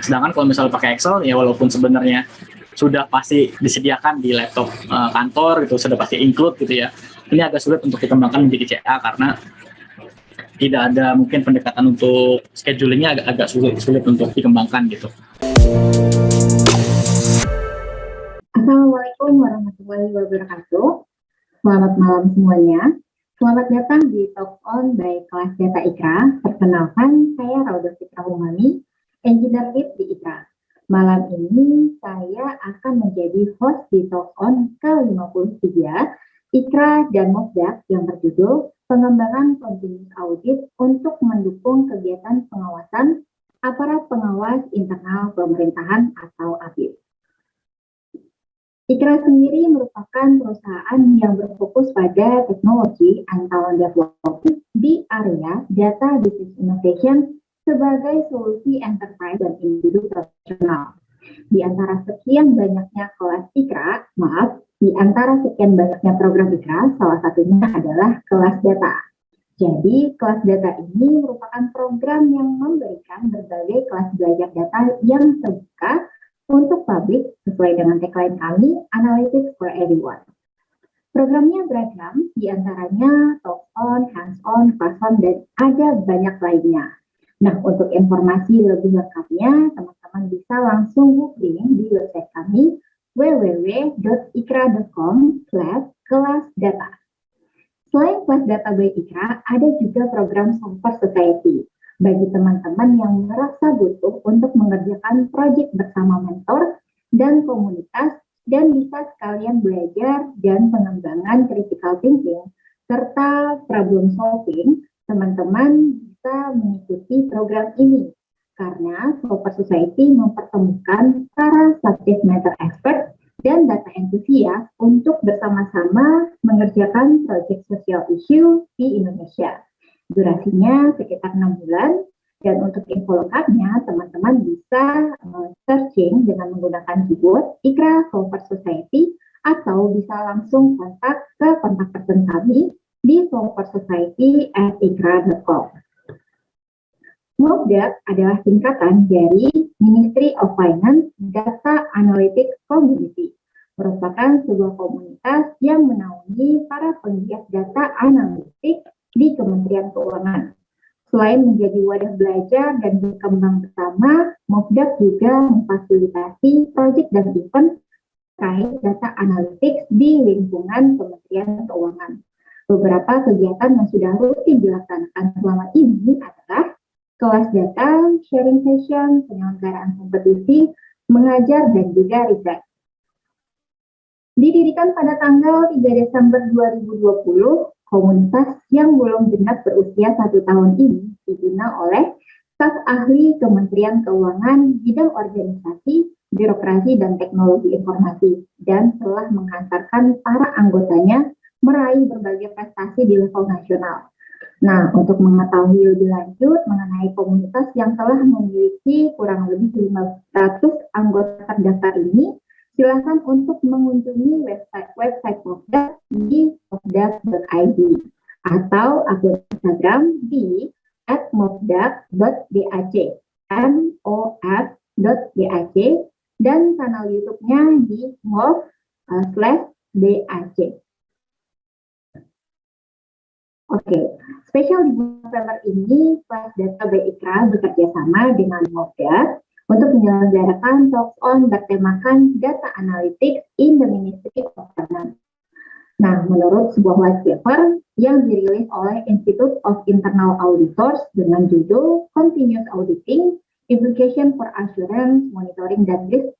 Sedangkan kalau misalnya pakai Excel, ya walaupun sebenarnya sudah pasti disediakan di laptop uh, kantor gitu, sudah pasti include gitu ya. Ini agak sulit untuk dikembangkan menjadi CA karena tidak ada mungkin pendekatan untuk schedulingnya agak agak sulit sulit untuk dikembangkan gitu. Assalamualaikum warahmatullahi wabarakatuh. Selamat malam semuanya. Selamat datang di Talk On by Kelas Data IKRA. Perkenalkan, saya Rauda Fitra Umami, Engineer Lead di IKRA. Malam ini saya akan menjadi host di Talk On ke-53 IKRA dan MOSDAK yang berjudul pengembangan continuous audit untuk mendukung kegiatan pengawasan aparat pengawas internal pemerintahan atau APIP. IKRA sendiri merupakan perusahaan yang berfokus pada teknologi and development di area data business innovation sebagai solusi enterprise dan individu profesional. Di antara sekian banyaknya kelas IKRA, maaf, di antara sekian banyaknya program IKRA, salah satunya adalah kelas data. Jadi, kelas data ini merupakan program yang memberikan berbagai kelas belajar data yang terbuka untuk publik sesuai dengan tagline kami, Analytics for Everyone. Programnya beragam, di antaranya top-on, hands-on, class-on, dan ada banyak lainnya. Nah, untuk informasi lebih lengkapnya, teman-teman bisa langsung googling di website kami www.ikra.com slash kelas data. Selain kelas data by Ikra, ada juga program Software Society bagi teman-teman yang merasa butuh untuk mengerjakan proyek bersama mentor dan komunitas dan bisa sekalian belajar dan pengembangan critical thinking serta problem solving, teman-teman bisa mengikuti program ini karena Software Society mempertemukan para subject matter expert dan data entusias untuk bersama-sama mengerjakan proyek sosial issue di Indonesia. Durasinya sekitar 6 bulan, dan untuk info lengkapnya, teman-teman bisa uh, searching dengan menggunakan keyword Ikra Software Society atau bisa langsung kontak ke kontak person kami di software society at ikra.com. MOBDAP adalah singkatan dari Ministry of Finance Data Analytics Community, merupakan sebuah komunitas yang menaungi para penggiat data analitik di Kementerian Keuangan. Selain menjadi wadah belajar dan berkembang bersama, MOBDAP juga memfasilitasi proyek dan event terkait data analytics di lingkungan Kementerian Keuangan. Beberapa kegiatan yang sudah rutin dilaksanakan selama ini adalah kelas data, sharing session, penyelenggaraan kompetisi, mengajar, dan juga riset. Didirikan pada tanggal 3 Desember 2020, komunitas yang belum genap berusia satu tahun ini dibina oleh staf ahli Kementerian Keuangan bidang organisasi, birokrasi, dan teknologi informasi, dan telah menghantarkan para anggotanya meraih berbagai prestasi di level nasional. Nah, untuk mengetahui lebih lanjut mengenai komunitas yang telah memiliki kurang lebih 500 anggota terdaftar ini, silakan untuk mengunjungi website website Popda di popda.id atau akun Instagram di at m o f dac dan channel YouTube-nya di mof uh, slash dac. Oke, okay. spesial di November ini, Data BIKRA bekerja sama dengan Moda untuk menyelenggarakan talk on bertemakan Data Analytics in the Ministry of Finance. Nah, menurut sebuah white paper yang dirilis oleh Institute of Internal Auditors dengan judul Continuous Auditing, Implication for Assurance, Monitoring, dan Risk,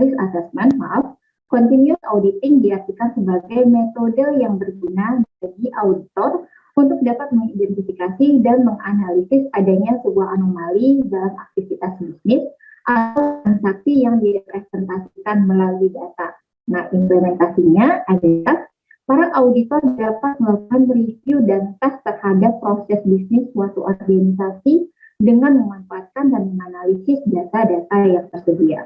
risk Assessment, maaf, Continuous Auditing diartikan sebagai metode yang berguna bagi auditor untuk dapat mengidentifikasi dan menganalisis adanya sebuah anomali dalam aktivitas bisnis atau transaksi yang direpresentasikan melalui data. Nah, implementasinya adalah para auditor dapat melakukan review dan tes terhadap proses bisnis suatu organisasi dengan memanfaatkan dan menganalisis data-data yang tersedia.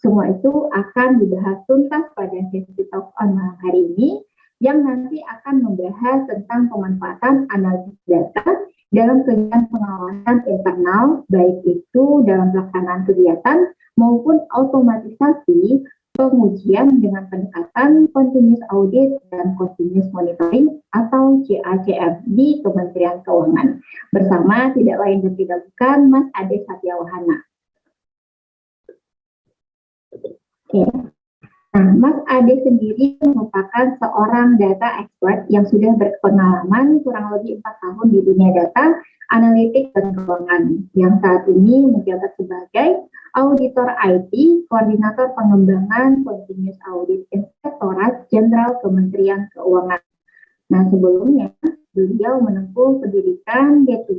Semua itu akan dibahas tuntas pada sesi talk on malam hari ini yang nanti akan membahas tentang pemanfaatan analisis data dalam kegiatan pengawasan internal, baik itu dalam pelaksanaan kegiatan maupun automatisasi pengujian dengan pendekatan continuous audit dan continuous monitoring atau CACM di Kementerian Keuangan bersama tidak lain dan tidak bukan Mas Ade Satyawahana. Oke. Nah, Mas Ade sendiri merupakan seorang data expert yang sudah berpengalaman kurang lebih empat tahun di dunia data, analitik, dan keuangan, yang saat ini menjabat sebagai Auditor IT, Koordinator Pengembangan Continuous Audit Inspektorat Jenderal Kementerian Keuangan. Nah, sebelumnya beliau menempuh pendidikan D3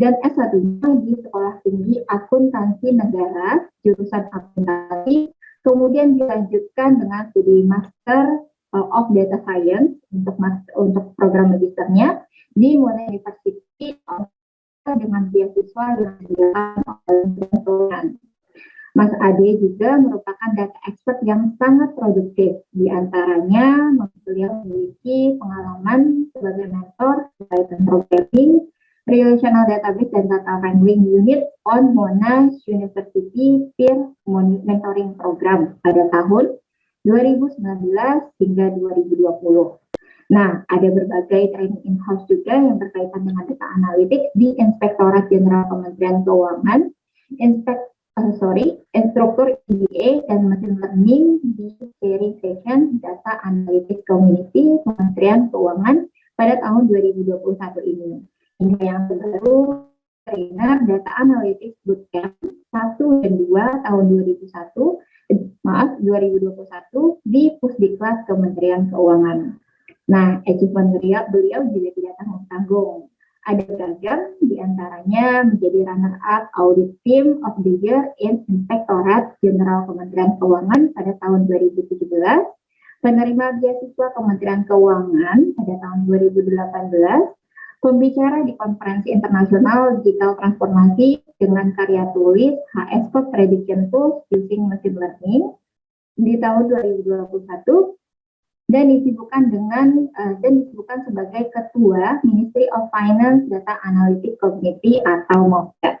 dan S1-nya di Sekolah Tinggi Akuntansi Negara, jurusan akuntansi, kemudian dilanjutkan dengan studi Master uh, of Data Science untuk master, untuk program magisternya di Monash University dengan beasiswa oleh Mas Ade juga merupakan data expert yang sangat produktif. Di antaranya, beliau memiliki pengalaman sebagai mentor terkait programming, Relational Database dan Data Wrangling Unit on Monash University Peer Mentoring Program pada tahun 2019 hingga 2020. Nah, ada berbagai training in-house juga yang berkaitan dengan data analytics di Inspektorat Jenderal Kementerian Keuangan, Inspek, uh, sorry, instruktur EDA dan Machine Learning di Sharing Session Data Analytics Community Kementerian Keuangan pada tahun 2021 ini. Yang terbaru, trainer Data Analytics Bootcamp 1 dan 2 tahun 2001, maaf 2021 di Pusdiklat Kementerian Keuangan. Nah, achievement beliau, beliau juga tidak tanggung-tanggung. Ada beragam, di antaranya menjadi runner-up Audit Team of the Year in Inspektorat Jenderal Kementerian Keuangan pada tahun 2017, penerima beasiswa Kementerian Keuangan pada tahun 2018, pembicara di konferensi internasional digital transformasi dengan karya tulis HS Code Prediction Tools using Machine Learning di tahun 2021 dan disibukkan dengan uh, dan disibukkan sebagai ketua Ministry of Finance Data Analytics Committee atau MOFDAT.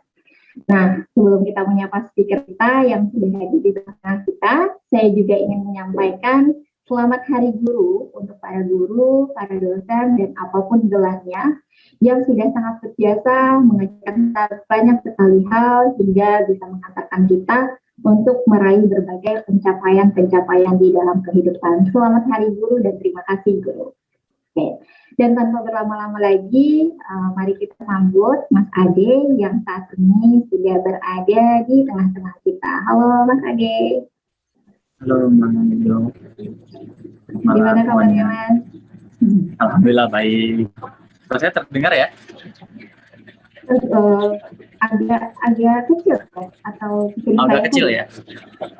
Nah, sebelum kita menyapa speaker kita yang sudah hadir di tengah kita, saya juga ingin menyampaikan selamat Hari Guru untuk para guru, para dosen, dan apa pun gelarnya yang sudah sangat berjasa mengajarkan banyak sekali hal hingga bisa mengantarkan kita untuk meraih berbagai pencapaian-pencapaian di dalam kehidupan. Selamat Hari Guru dan terima kasih Guru. Oke. Dan tanpa berlama-lama lagi, uh, mari kita sambut Mas Ade yang saat ini sudah berada di tengah-tengah kita. Halo Mas Ade. Halo Mbak Nilo. Gimana kabarnya Mas? Alhamdulillah baik. Terus saya terdengar ya? Uh, agak agak kecil kan? atau oh, agak kecil ya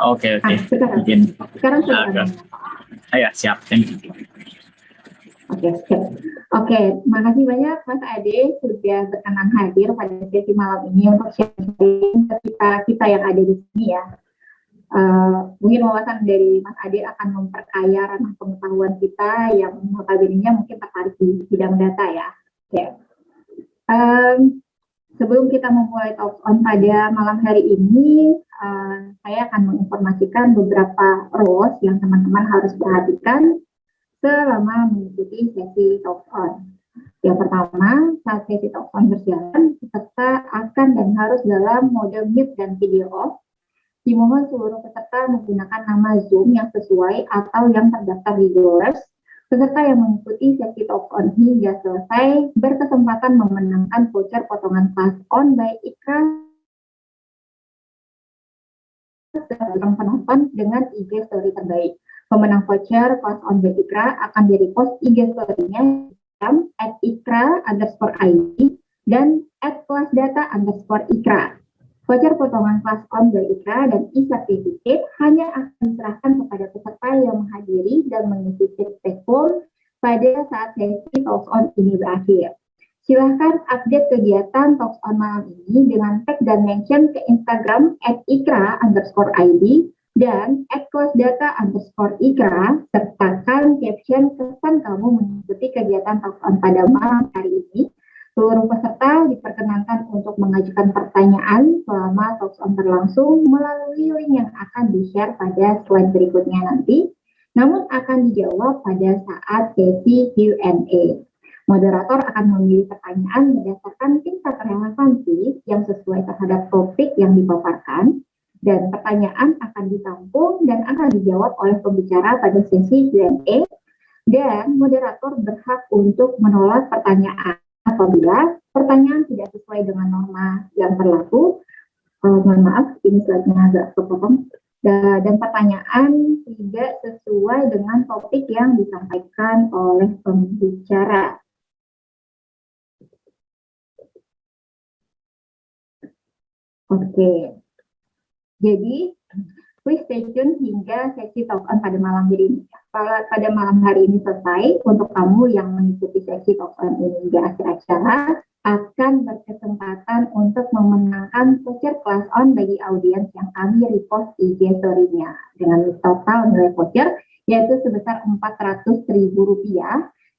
oke okay, oke okay. ah, sekarang Mungkin. sekarang sudah ah, ya siap Oke, okay, oke. Okay. Makasih banyak Mas Ade sudah berkenan hadir pada sesi malam ini untuk sharing kita kita yang ada di sini ya. Uh, mungkin wawasan dari Mas Ade akan memperkaya ranah pengetahuan kita yang notabene mungkin tertarik di bidang data ya. Oke. Okay. Um, Sebelum kita memulai talk on pada malam hari ini, uh, saya akan menginformasikan beberapa rules yang teman-teman harus perhatikan selama mengikuti sesi talk on. Yang pertama, saat sesi talk on berjalan, peserta akan dan harus dalam mode mute dan video off. Dimohon seluruh peserta menggunakan nama Zoom yang sesuai atau yang terdaftar di GoErs Peserta yang mengikuti sesi talk on hingga selesai berkesempatan memenangkan voucher potongan kelas on by Ikra dalam penonton dengan IG story terbaik. Pemenang voucher kelas on by Ikra akan jadi post IG story-nya at ikra underscore ID dan at kelas data underscore ikra. Voucher potongan kelas dari IKRA dan e-certificate hanya akan diserahkan kepada peserta yang menghadiri dan mengisi take form pada saat sesi Talks On ini berakhir. Silahkan update kegiatan Talks On malam ini dengan tag dan mention ke Instagram at ikra dan at data underscore ikra sertakan caption kesan kamu mengikuti kegiatan Talks On pada malam hari ini Seluruh peserta diperkenankan untuk mengajukan pertanyaan selama talks on berlangsung melalui link yang akan di-share pada slide berikutnya nanti, namun akan dijawab pada saat sesi Q&A. Moderator akan memilih pertanyaan berdasarkan tingkat relevansi yang sesuai terhadap topik yang dipaparkan, dan pertanyaan akan ditampung dan akan dijawab oleh pembicara pada sesi Q&A, dan moderator berhak untuk menolak pertanyaan apabila pertanyaan tidak sesuai dengan norma yang berlaku, uh, mohon maaf, ini slide-nya agak kepotong, dan pertanyaan tidak sesuai dengan topik yang disampaikan oleh pembicara. Oke, jadi please stay tune hingga sesi talk on pada malam hari ini. Pada malam hari ini selesai, untuk kamu yang mengikuti sesi talk on ini hingga akhir acara, akan berkesempatan untuk memenangkan voucher class on bagi audiens yang kami repost IG story-nya. Dengan total nilai voucher yaitu sebesar Rp400.000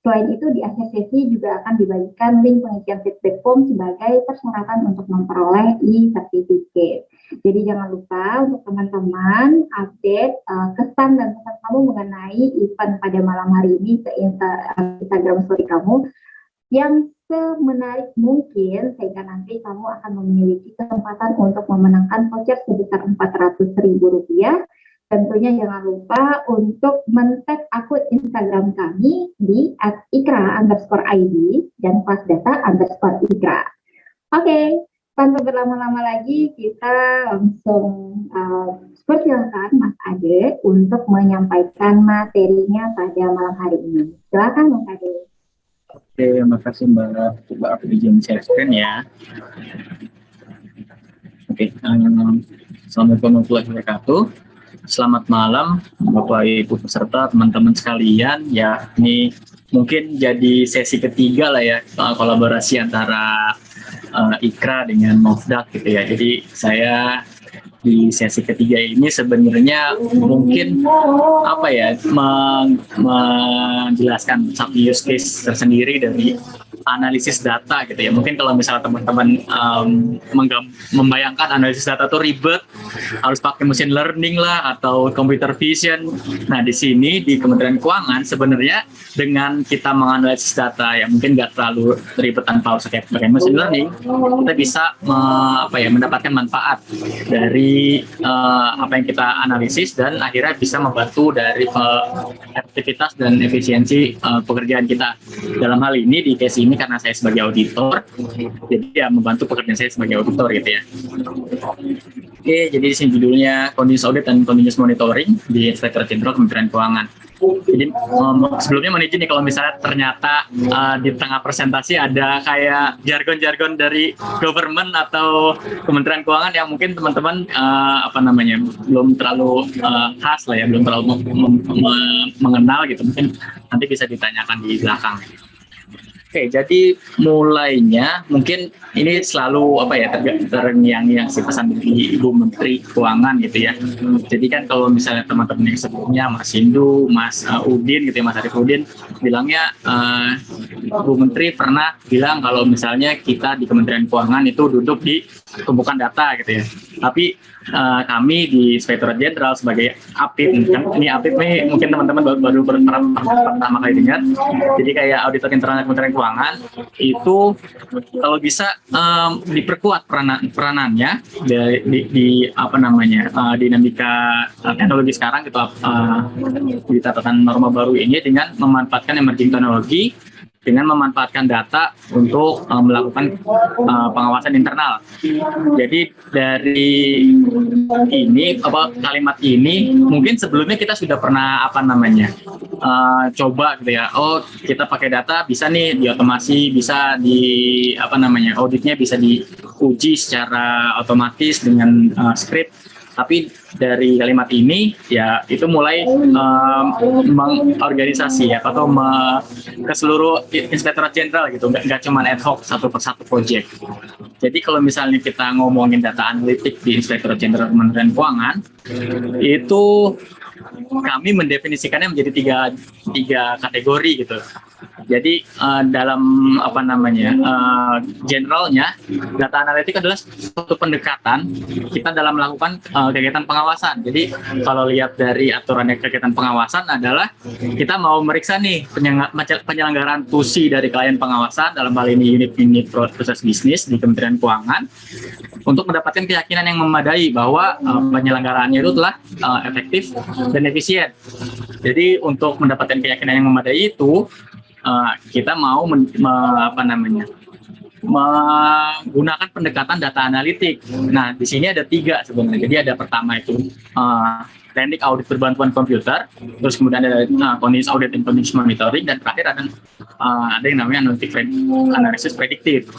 Selain itu, di akhir sesi juga akan dibagikan link pengisian feedback form sebagai persyaratan untuk memperoleh e-certificate. Jadi jangan lupa untuk teman-teman update uh, kesan dan pesan kamu mengenai event pada malam hari ini ke Instagram story kamu yang semenarik mungkin sehingga nanti kamu akan memiliki kesempatan untuk memenangkan voucher sebesar Rp400.000 Tentunya jangan lupa untuk men-tag akun Instagram kami di @ikra underscore ID dan data underscore ikra. Oke, okay, tanpa berlama-lama lagi kita langsung uh, persilakan Mas Ade untuk menyampaikan materinya pada malam hari ini. Silakan Mas Ade. Oke, terima kasih Mbak. Coba aku izin share screen ya. Oke, um, Assalamualaikum warahmatullahi wabarakatuh. Selamat malam Bapak Ibu peserta, teman-teman sekalian. Ya, ini mungkin jadi sesi ketiga lah ya kolaborasi antara uh, Ikra dengan Mofdak gitu ya. Jadi saya di sesi ketiga ini sebenarnya mungkin apa ya menjelaskan satu use case tersendiri dari analisis data gitu ya. Mungkin kalau misalnya teman-teman um, membayangkan analisis data itu ribet, harus pakai mesin learning lah atau computer vision. Nah di sini di Kementerian Keuangan sebenarnya dengan kita menganalisis data yang mungkin nggak terlalu ribet tanpa harus pakai mesin learning, kita bisa me, apa ya mendapatkan manfaat dari uh, apa yang kita analisis dan akhirnya bisa membantu dari uh, efektivitas dan efisiensi uh, pekerjaan kita. Dalam hal ini di case ini karena saya sebagai auditor, jadi ya membantu pekerjaan saya sebagai auditor gitu ya. Oke, jadi di sini judulnya Continuous Audit dan Continuous Monitoring di Inspektor Jenderal Kementerian Keuangan. Jadi um, sebelumnya izin nih kalau misalnya ternyata uh, di tengah presentasi ada kayak jargon-jargon dari government atau Kementerian Keuangan yang mungkin teman-teman uh, apa namanya belum terlalu uh, khas lah ya, belum terlalu mengenal gitu. Mungkin nanti bisa ditanyakan di belakang. Oke, jadi mulainya mungkin ini selalu apa ya terngiang-ngiang si pesan dari Ibu Menteri Keuangan gitu ya. Jadi kan kalau misalnya teman-teman yang sebelumnya Mas Hindu, Mas uh, Udin gitu ya, Mas Arif Udin bilangnya uh, Ibu Menteri pernah bilang kalau misalnya kita di Kementerian Keuangan itu duduk di tumpukan data gitu ya. Tapi uh, kami di Inspektorat Jenderal sebagai APIP, kan ini APIP nih mungkin teman-teman baru, baru pertama, pertama kali dengar. Jadi kayak auditor internal Kementerian Keuangan itu kalau bisa um, diperkuat peranan peranannya di, di, di apa namanya uh, dinamika teknologi sekarang gitu uh, di catatan norma baru ini dengan memanfaatkan emerging teknologi dengan memanfaatkan data untuk uh, melakukan uh, pengawasan internal. Jadi dari ini apa kalimat ini mungkin sebelumnya kita sudah pernah apa namanya uh, coba gitu ya. Oh kita pakai data bisa nih diotomasi, bisa di apa namanya auditnya bisa diuji secara otomatis dengan uh, script tapi dari kalimat ini ya itu mulai um, mengorganisasi ya atau me, ke seluruh inspektorat jenderal gitu nggak, nggak cuma ad hoc satu persatu project jadi kalau misalnya kita ngomongin data analitik di inspektorat jenderal kementerian keuangan itu kami mendefinisikannya menjadi tiga tiga kategori gitu. Jadi uh, dalam apa namanya uh, generalnya data analitik adalah suatu pendekatan kita dalam melakukan uh, kegiatan pengawasan. Jadi kalau lihat dari aturannya kegiatan pengawasan adalah kita mau meriksa nih penyelenggaraan tusi dari klien pengawasan dalam hal ini unit-unit proses bisnis di Kementerian Keuangan untuk mendapatkan keyakinan yang memadai bahwa uh, penyelenggaraannya itu telah uh, efektif dan efisien. Jadi untuk mendapatkan keyakinan yang memadai itu uh, kita mau men, me, apa namanya menggunakan pendekatan data analitik. Nah, di sini ada tiga sebenarnya. Jadi ada pertama itu uh, teknik audit berbantuan komputer, terus kemudian ada uh, continuous audit and continuous monitoring, dan terakhir ada uh, ada yang namanya analytic analysis prediktif.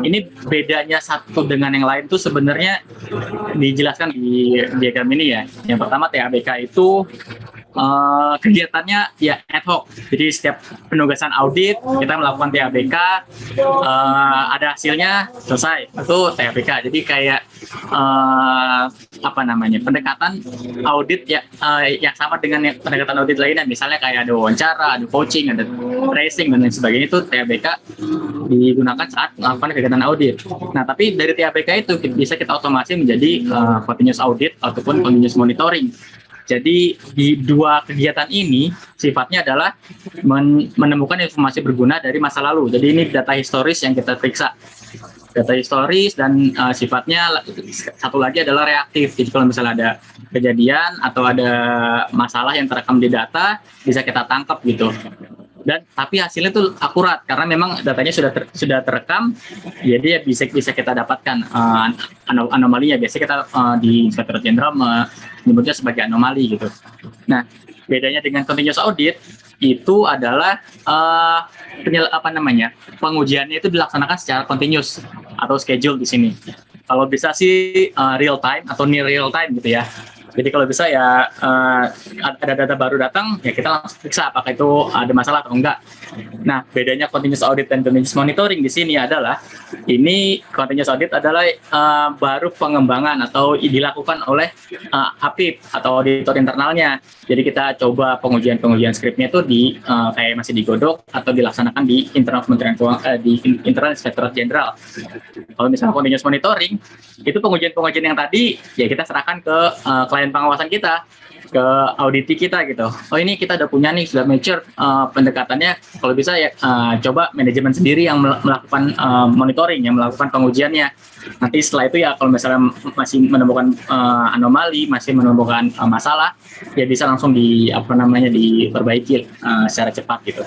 Ini bedanya satu dengan yang lain tuh sebenarnya dijelaskan di diagram ini ya. Yang pertama TABK itu uh, kegiatannya ya ad hoc. Jadi setiap penugasan audit kita melakukan TABK, uh, eh, ada hasilnya selesai itu TABK. Jadi kayak uh, apa namanya pendekatan audit ya uh, yang sama dengan pendekatan audit lainnya. Misalnya kayak ada wawancara, ada coaching, ada tracing dan lain sebagainya itu TABK digunakan saat melakukan kegiatan audit. Nah tapi dari TABK itu bisa kita otomasi menjadi uh, continuous audit ataupun continuous monitoring. Jadi di dua kegiatan ini sifatnya adalah men menemukan informasi berguna dari masa lalu. Jadi ini data historis yang kita periksa. Data historis dan uh, sifatnya satu lagi adalah reaktif. Jadi kalau misalnya ada kejadian atau ada masalah yang terekam di data, bisa kita tangkap gitu dan tapi hasilnya itu akurat karena memang datanya sudah ter, sudah terekam jadi ya bisa bisa kita dapatkan uh, anomalinya. Biasanya kita uh, di Inspektorat Jenderal menyebutnya sebagai anomali gitu. Nah bedanya dengan continuous audit itu adalah uh, penyel, apa namanya pengujiannya itu dilaksanakan secara continuous atau schedule di sini. Kalau bisa sih uh, real time atau near real time gitu ya jadi kalau bisa ya uh, ada data baru datang, ya kita langsung periksa apakah itu ada masalah atau enggak. Nah, bedanya continuous audit dan continuous monitoring di sini adalah ini continuous audit adalah uh, baru pengembangan atau dilakukan oleh uh, APIP atau auditor internalnya. Jadi kita coba pengujian-pengujian skripnya itu di uh, kayak masih digodok atau dilaksanakan di internal Kementerian Keuangan uh, di internal Inspektorat Jenderal. Kalau misalnya continuous monitoring itu pengujian-pengujian yang tadi ya kita serahkan ke uh, klien dan pengawasan kita ke auditi kita gitu. Oh ini kita udah punya nih sudah mature uh, pendekatannya. Kalau bisa ya uh, coba manajemen sendiri yang melakukan uh, monitoring, yang melakukan pengujiannya. Nanti setelah itu ya kalau misalnya masih menemukan uh, anomali, masih menemukan uh, masalah, ya bisa langsung di apa namanya diperbaiki uh, secara cepat gitu.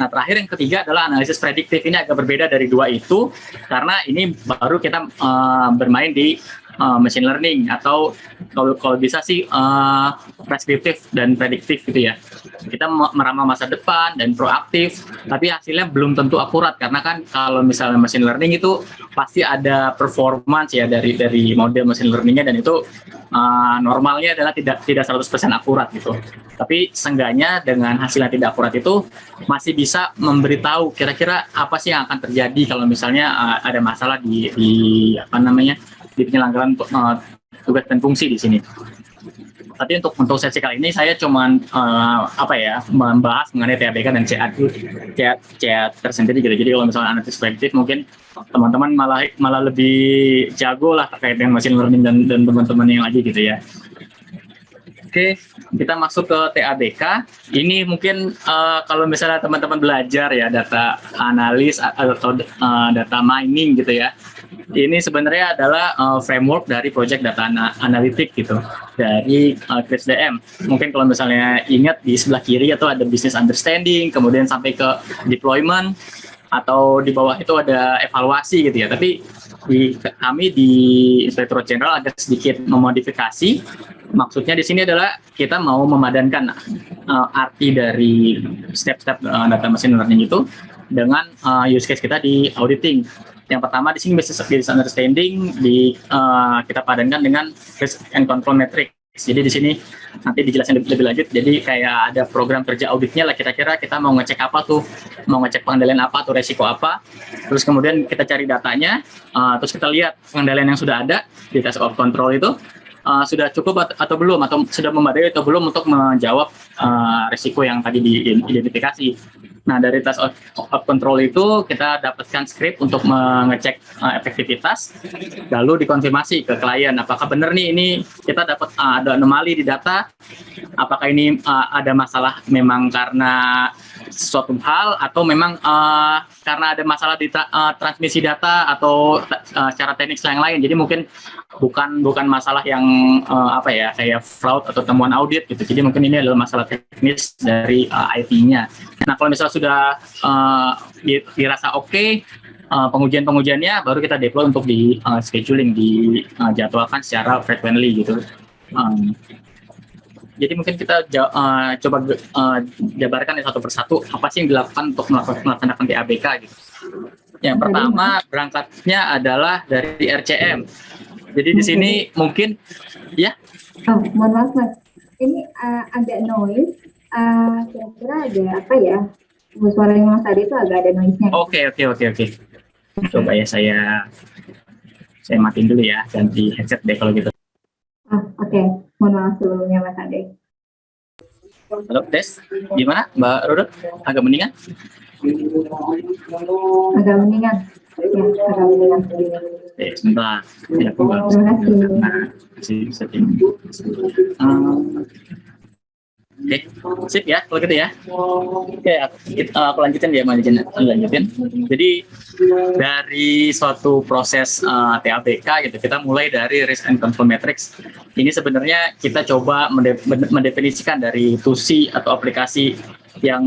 Nah, terakhir yang ketiga adalah analisis prediktif. Ini agak berbeda dari dua itu karena ini baru kita uh, bermain di uh, machine learning atau kalau kalau bisa sih uh, preskriptif dan prediktif gitu ya. Kita meramal masa depan dan proaktif, tapi hasilnya belum tentu akurat karena kan kalau misalnya machine learning itu pasti ada performance ya dari dari model machine learningnya dan itu uh, normalnya adalah tidak tidak 100% akurat gitu. Tapi seenggaknya dengan hasil yang tidak akurat itu masih bisa memberitahu kira-kira apa sih yang akan terjadi kalau misalnya uh, ada masalah di, di apa namanya di penyelenggaraan uh, tugas dan fungsi di sini. Tapi untuk untuk sesi kali ini saya cuma uh, apa ya membahas mengenai TABK dan CA CA, CA tersendiri gitu. Jadi kalau misalnya analisis prediktif mungkin teman-teman malah malah lebih jago lah terkait dengan machine learning dan dan teman-teman yang lagi gitu ya. Oke, kita masuk ke TABK. Ini mungkin uh, kalau misalnya teman-teman belajar ya data analis atau uh, data mining gitu ya. Ini sebenarnya adalah uh, framework dari project data ana analitik gitu dari uh. Mungkin kalau misalnya ingat di sebelah kiri atau ada business understanding, kemudian sampai ke deployment atau di bawah itu ada evaluasi gitu ya. Tapi di kami di Inspektorat Jenderal ada sedikit memodifikasi maksudnya di sini adalah kita mau memadankan uh, arti dari step-step uh, data machine learning itu dengan uh, use case kita di auditing. Yang pertama di sini business business understanding di uh, kita padankan dengan risk and control metric. Jadi di sini nanti dijelasin lebih, lebih lanjut. Jadi kayak ada program kerja auditnya lah kira-kira kita mau ngecek apa tuh, mau ngecek pengendalian apa atau resiko apa. Terus kemudian kita cari datanya, uh, terus kita lihat pengendalian yang sudah ada di test of control itu uh, sudah cukup atau belum atau sudah memadai atau belum untuk menjawab uh, risiko yang tadi diidentifikasi. Nah, dari test of, of control itu kita dapatkan script untuk mengecek uh, efektivitas, lalu dikonfirmasi ke klien apakah benar nih ini kita dapat uh, ada anomali di data, apakah ini uh, ada masalah memang karena suatu hal atau memang uh, karena ada masalah di tra uh, transmisi data atau uh, cara teknis yang lain. Jadi mungkin bukan bukan masalah yang uh, apa ya kayak fraud atau temuan audit gitu. Jadi mungkin ini adalah masalah teknis dari uh, IT-nya. Nah, kalau misalnya sudah uh, dirasa oke, okay, uh, pengujian-pengujiannya baru kita deploy untuk di uh, scheduling, dijadwalkan uh, secara frequently gitu. Um, jadi mungkin kita uh, coba uh, jabarkan ya satu persatu apa sih yang dilakukan untuk melaksanakan TABK gitu. Yang pertama berangkatnya adalah dari RCM. Jadi di sini mungkin ya. Oh, mohon maaf mas, ini uh, agak noise. Uh, kira-kira ada apa ya? Suaranya mas Adi itu agak ada noise-nya. Oke oke oke oke. Coba ya saya saya matiin dulu ya, ganti headset deh kalau gitu. Ah, Oke, okay. mohon maaf sebelumnya Mas Ade. Halo, Des. Gimana Mbak Rudut? Agak mendingan? Agak mendingan. Ya, agak mendingan. Oke, sebentar. Ya, aku Terima kasih. Masih setting. Oke, okay. sip ya, kalau gitu ya. Oke, okay, aku, aku lanjutin ya, lanjutin. lanjutin. Jadi dari suatu proses uh, eh, TABK gitu, kita mulai dari risk and control matrix. Ini sebenarnya kita coba mendefinisikan dari TUSI atau aplikasi yang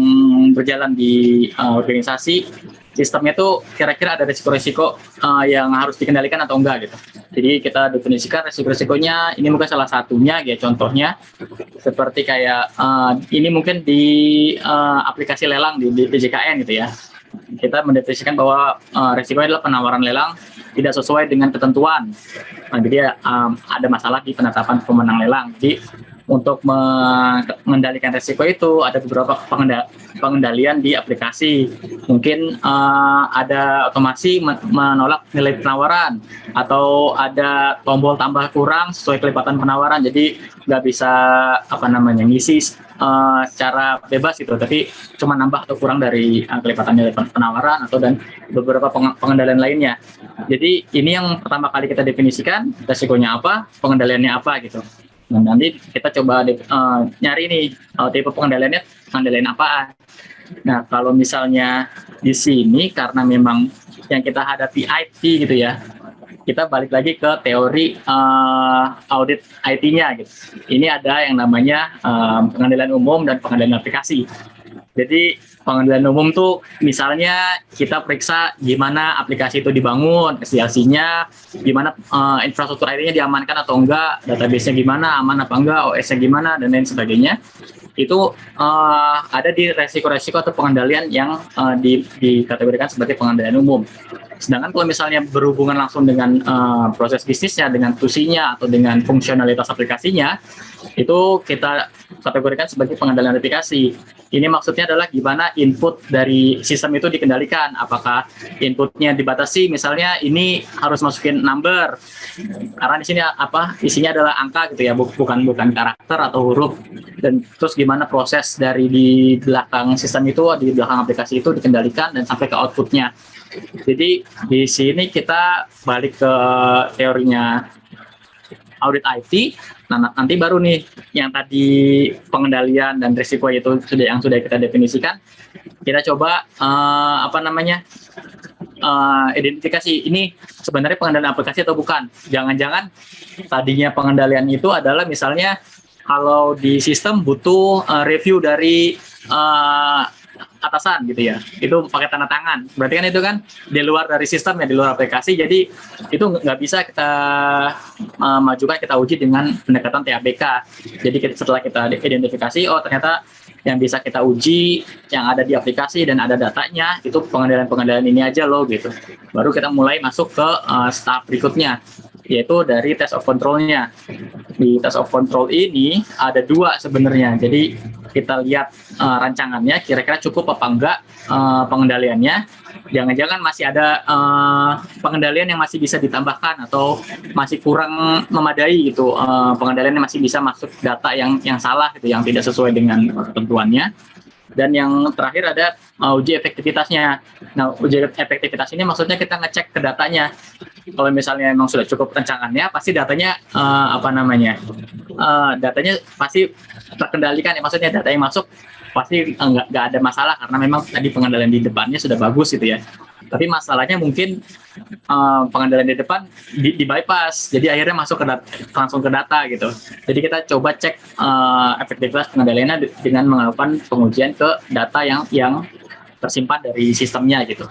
berjalan di uh, organisasi sistemnya itu kira-kira ada risiko-risiko uh, yang harus dikendalikan atau enggak gitu. Jadi kita definisikan risiko-risikonya, ini mungkin salah satunya ya contohnya seperti kayak uh, ini mungkin di uh, aplikasi lelang di, di PJKN gitu ya. Kita mendefinisikan bahwa uh, risiko adalah penawaran lelang tidak sesuai dengan ketentuan. Nah, jadi um, ada masalah di penetapan pemenang lelang. Jadi untuk mengendalikan resiko itu ada beberapa pengendalian di aplikasi. Mungkin uh, ada otomasi menolak nilai penawaran atau ada tombol tambah kurang sesuai kelipatan penawaran. Jadi nggak bisa apa namanya ngisi uh, secara bebas gitu, tapi cuma nambah atau kurang dari uh, kelipatan nilai penawaran atau dan beberapa pengendalian lainnya. Jadi ini yang pertama kali kita definisikan resikonya apa, pengendaliannya apa gitu. Nah, nanti kita coba uh, nyari nih uh, tipe pengendaliannya pengendalian apaan. Nah, kalau misalnya di sini karena memang yang kita hadapi IT gitu ya, kita balik lagi ke teori uh, audit IT-nya gitu. Ini ada yang namanya uh, pengendalian umum dan pengendalian aplikasi. Jadi pengendalian umum tuh misalnya kita periksa gimana aplikasi itu dibangun, SDLC-nya, gimana uh, infrastruktur IT-nya diamankan atau enggak, database-nya gimana, aman apa enggak, OS-nya gimana, dan lain sebagainya. Itu uh, ada di resiko-resiko atau pengendalian yang uh, di, dikategorikan sebagai pengendalian umum. Sedangkan kalau misalnya berhubungan langsung dengan uh, proses bisnisnya, dengan tusinya, atau dengan fungsionalitas aplikasinya, itu kita kategorikan sebagai pengendalian aplikasi. Ini maksudnya adalah gimana input dari sistem itu dikendalikan. Apakah inputnya dibatasi, misalnya ini harus masukin number, karena di sini apa isinya adalah angka gitu ya, bukan bukan karakter atau huruf. Dan terus gimana proses dari di belakang sistem itu, di belakang aplikasi itu dikendalikan dan sampai ke outputnya. Jadi di sini kita balik ke teorinya audit IT Nah, nanti baru nih yang tadi pengendalian dan risiko itu sudah yang sudah kita definisikan, kita coba uh, apa namanya uh, identifikasi ini sebenarnya pengendalian aplikasi atau bukan. Jangan-jangan tadinya pengendalian itu adalah misalnya kalau di sistem butuh uh, review dari atasan gitu ya. Itu pakai tanda tangan. Berarti kan itu kan di luar dari sistem ya di luar aplikasi. Jadi itu nggak bisa kita uh, majukan kita uji dengan pendekatan TABK jadi setelah kita identifikasi oh ternyata yang bisa kita uji yang ada di aplikasi dan ada datanya itu pengendalian-pengendalian ini aja loh gitu. Baru kita mulai masuk ke uh, step berikutnya yaitu dari test of controlnya. Di test of control ini ada dua sebenarnya jadi kita lihat uh, rancangannya kira-kira cukup apa enggak uh, pengendaliannya jangan-jangan masih ada uh, pengendalian yang masih bisa ditambahkan atau masih kurang memadai gitu uh, pengendalian yang masih bisa masuk data yang yang salah gitu yang tidak sesuai dengan ketentuannya dan yang terakhir ada uh, uji efektivitasnya. Nah, uji efektivitas ini maksudnya kita ngecek ke datanya. Kalau misalnya memang sudah cukup rancangannya, pasti datanya uh, apa namanya? Uh, datanya pasti terkendalikan ya. Maksudnya data yang masuk pasti nggak nggak ada masalah karena memang tadi pengendalian di depannya sudah bagus gitu ya. Tapi masalahnya mungkin uh, pengendalian di depan di, di bypass, jadi akhirnya masuk ke data, langsung ke data gitu. Jadi kita coba cek uh, efektivitas pengendaliannya dengan melakukan pengujian ke data yang yang tersimpan dari sistemnya gitu.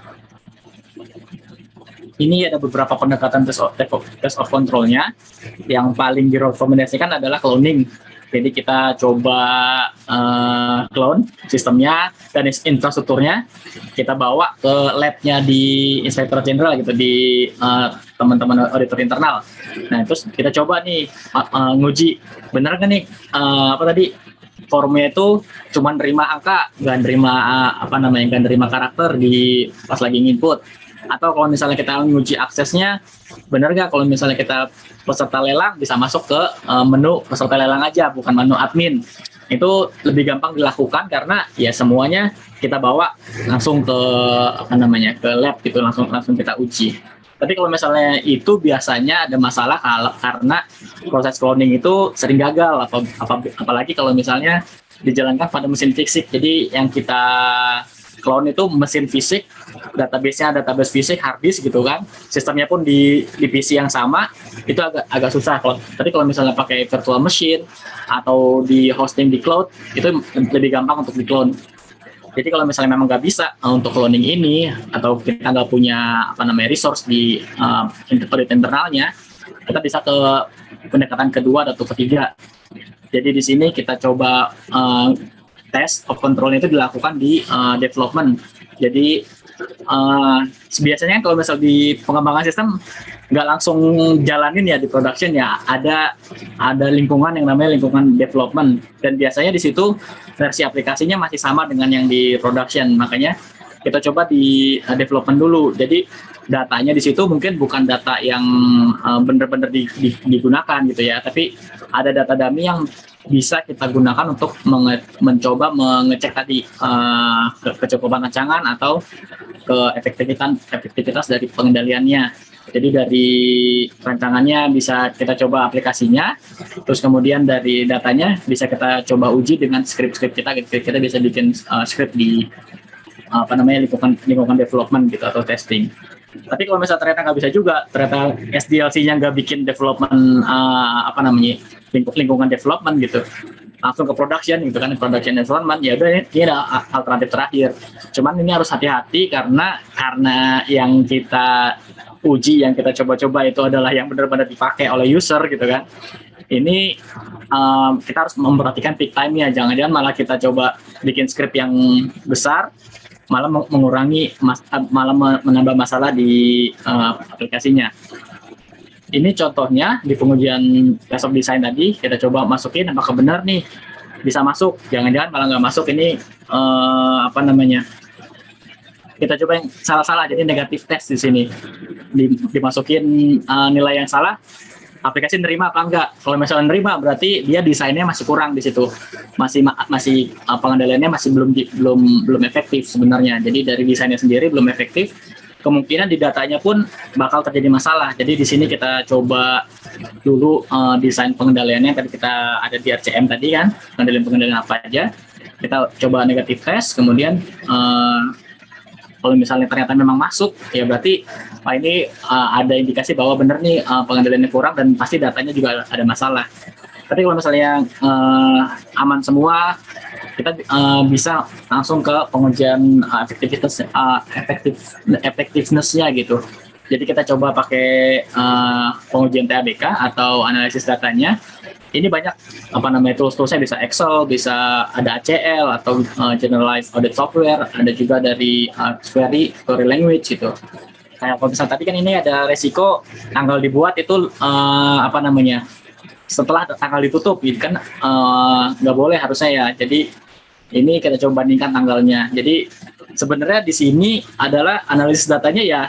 Ini ada beberapa pendekatan test of, test of control-nya. Yang paling direkomendasikan adalah cloning jadi kita coba uh, clone sistemnya dan infrastrukturnya. Kita bawa ke labnya di Inspector General gitu di uh, teman-teman auditor internal. Nah terus kita coba nih uh, uh, nguji. Bener kan nih? Uh, apa tadi? Formnya itu cuma nerima angka, nggak nerima uh, apa namanya, nggak nerima karakter di pas lagi input atau kalau misalnya kita menguji aksesnya benar nggak kalau misalnya kita peserta lelang bisa masuk ke uh, menu peserta lelang aja bukan menu admin. Itu lebih gampang dilakukan karena ya semuanya kita bawa langsung ke apa namanya ke lab gitu langsung langsung kita uji. Tapi kalau misalnya itu biasanya ada masalah karena proses cloning itu sering gagal apa apalagi kalau misalnya dijalankan pada mesin fisik. Jadi yang kita clone itu mesin fisik database-nya database fisik hard disk gitu kan. Sistemnya pun di di PC yang sama itu agak agak susah kalau tapi kalau misalnya pakai virtual machine atau di hosting di cloud itu lebih gampang untuk di clone jadi kalau misalnya memang nggak bisa uh, untuk cloning ini atau kita nggak punya apa namanya resource di uh, internalnya kita bisa ke pendekatan kedua atau ketiga. Jadi di sini kita coba uh, test of control itu dilakukan di uh, development. Jadi uh, biasanya kalau misal di pengembangan sistem nggak langsung jalanin ya di production ya. Ada ada lingkungan yang namanya lingkungan development. Dan biasanya di situ versi aplikasinya masih sama dengan yang di production. Makanya kita coba di uh, development dulu. Jadi datanya di situ mungkin bukan data yang benar-benar di, di, digunakan gitu ya. Tapi ada data dummy yang bisa kita gunakan untuk menge mencoba mengecek tadi uh, ke kecukupan rancangan atau ke efektivitas efektivitas dari pengendaliannya. Jadi dari rancangannya bisa kita coba aplikasinya, terus kemudian dari datanya bisa kita coba uji dengan script-script kita. Kita bisa bikin uh, script di apa namanya lingkungan lingkungan development gitu atau testing. Tapi kalau misalnya ternyata nggak bisa juga, ternyata SDLC-nya nggak bikin development uh, apa namanya lingkungan development gitu, langsung ke production gitu kan production development ya udah ini ada alternatif terakhir. Cuman ini harus hati-hati karena karena yang kita uji yang kita coba-coba itu adalah yang benar-benar dipakai oleh user gitu kan. Ini um, kita harus memperhatikan peak time nya jangan-jangan malah kita coba bikin script yang besar malah mengurangi mas, malah menambah masalah di uh, aplikasinya. Ini contohnya di pengujian test of design tadi kita coba masukin apakah benar nih? Bisa masuk jangan-jangan malah nggak masuk ini uh, apa namanya? Kita coba yang salah-salah jadi negatif test di sini. Dimasukin uh, nilai yang salah aplikasi nerima apa enggak. Kalau misalnya nerima berarti dia desainnya masih kurang di situ. Masih masih uh, pengendaliannya masih belum belum belum efektif sebenarnya. Jadi dari desainnya sendiri belum efektif. Kemungkinan di datanya pun bakal terjadi masalah. Jadi di sini kita coba dulu uh, desain pengendaliannya tadi kita ada di RCM tadi kan, pengendalian-pengendalian apa aja. Kita coba negatif test, kemudian uh, kalau misalnya ternyata memang masuk, ya berarti Pak ini uh, ada indikasi bahwa benar nih uh, pengendaliannya kurang dan pasti datanya juga ada masalah. Tapi kalau misalnya uh, aman semua, kita uh, bisa langsung ke pengujian uh, efektivitas uh, efektif efektivenessnya gitu. Jadi kita coba pakai uh, pengujian TABK atau analisis datanya. Ini banyak apa namanya tools-toolsnya bisa Excel, bisa ada ACL atau uh, generalized audit software, ada juga dari uh, query, query language gitu. Kayak kalau misalnya tadi kan ini ada resiko tanggal dibuat itu uh, apa namanya setelah tanggal ditutup gitu kan nggak uh, boleh harusnya ya jadi ini kita coba bandingkan tanggalnya jadi sebenarnya di sini adalah analisis datanya ya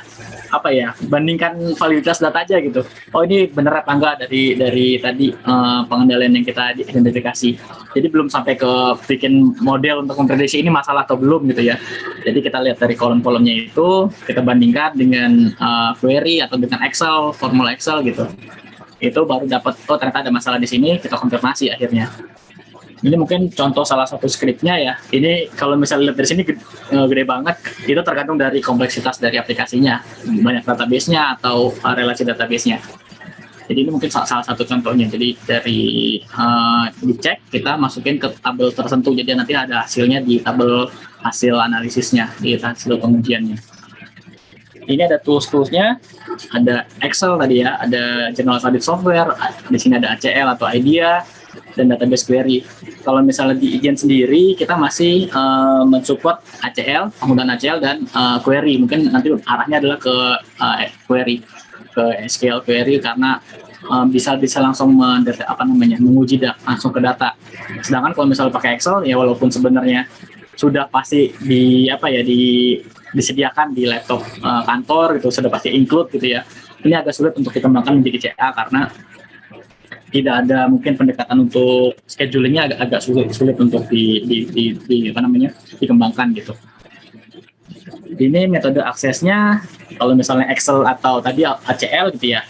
apa ya bandingkan validitas data aja gitu. Oh ini benar apa enggak dari dari tadi uh, pengendalian yang kita identifikasi. Jadi belum sampai ke bikin model untuk memprediksi ini masalah atau belum gitu ya. Jadi kita lihat dari kolom-kolomnya itu kita bandingkan dengan uh, query atau dengan Excel formula Excel gitu. Itu baru dapat oh ternyata ada masalah di sini kita konfirmasi akhirnya ini mungkin contoh salah satu skripnya ya. Ini kalau misalnya lihat dari sini gede, eh, gede banget, itu tergantung dari kompleksitas dari aplikasinya, banyak database-nya atau uh, relasi database-nya. Jadi ini mungkin salah, satu contohnya. Jadi dari uh, dicek kita masukin ke tabel tertentu. Jadi nanti ada hasilnya di tabel hasil analisisnya, di hasil pengujiannya. Ini ada tools-toolsnya, ada Excel tadi ya, ada General Audit Software, di sini ada ACL atau IDEA, dan database query. Kalau misalnya di Ijen sendiri, kita masih uh, mensupport ACL, penggunaan ACL dan uh, query. Mungkin nanti arahnya adalah ke uh, query, ke SQL query karena uh, bisa langsung mendata, apa namanya menguji da, langsung ke data. Sedangkan kalau misalnya pakai Excel, ya walaupun sebenarnya sudah pasti di apa ya di disediakan di laptop uh, kantor gitu sudah pasti include gitu ya ini agak sulit untuk dikembangkan menjadi CA karena tidak ada mungkin pendekatan untuk schedulingnya agak agak sulit sulit untuk di, di, di, di apa namanya dikembangkan gitu. Ini metode aksesnya kalau misalnya Excel atau tadi ACL gitu ya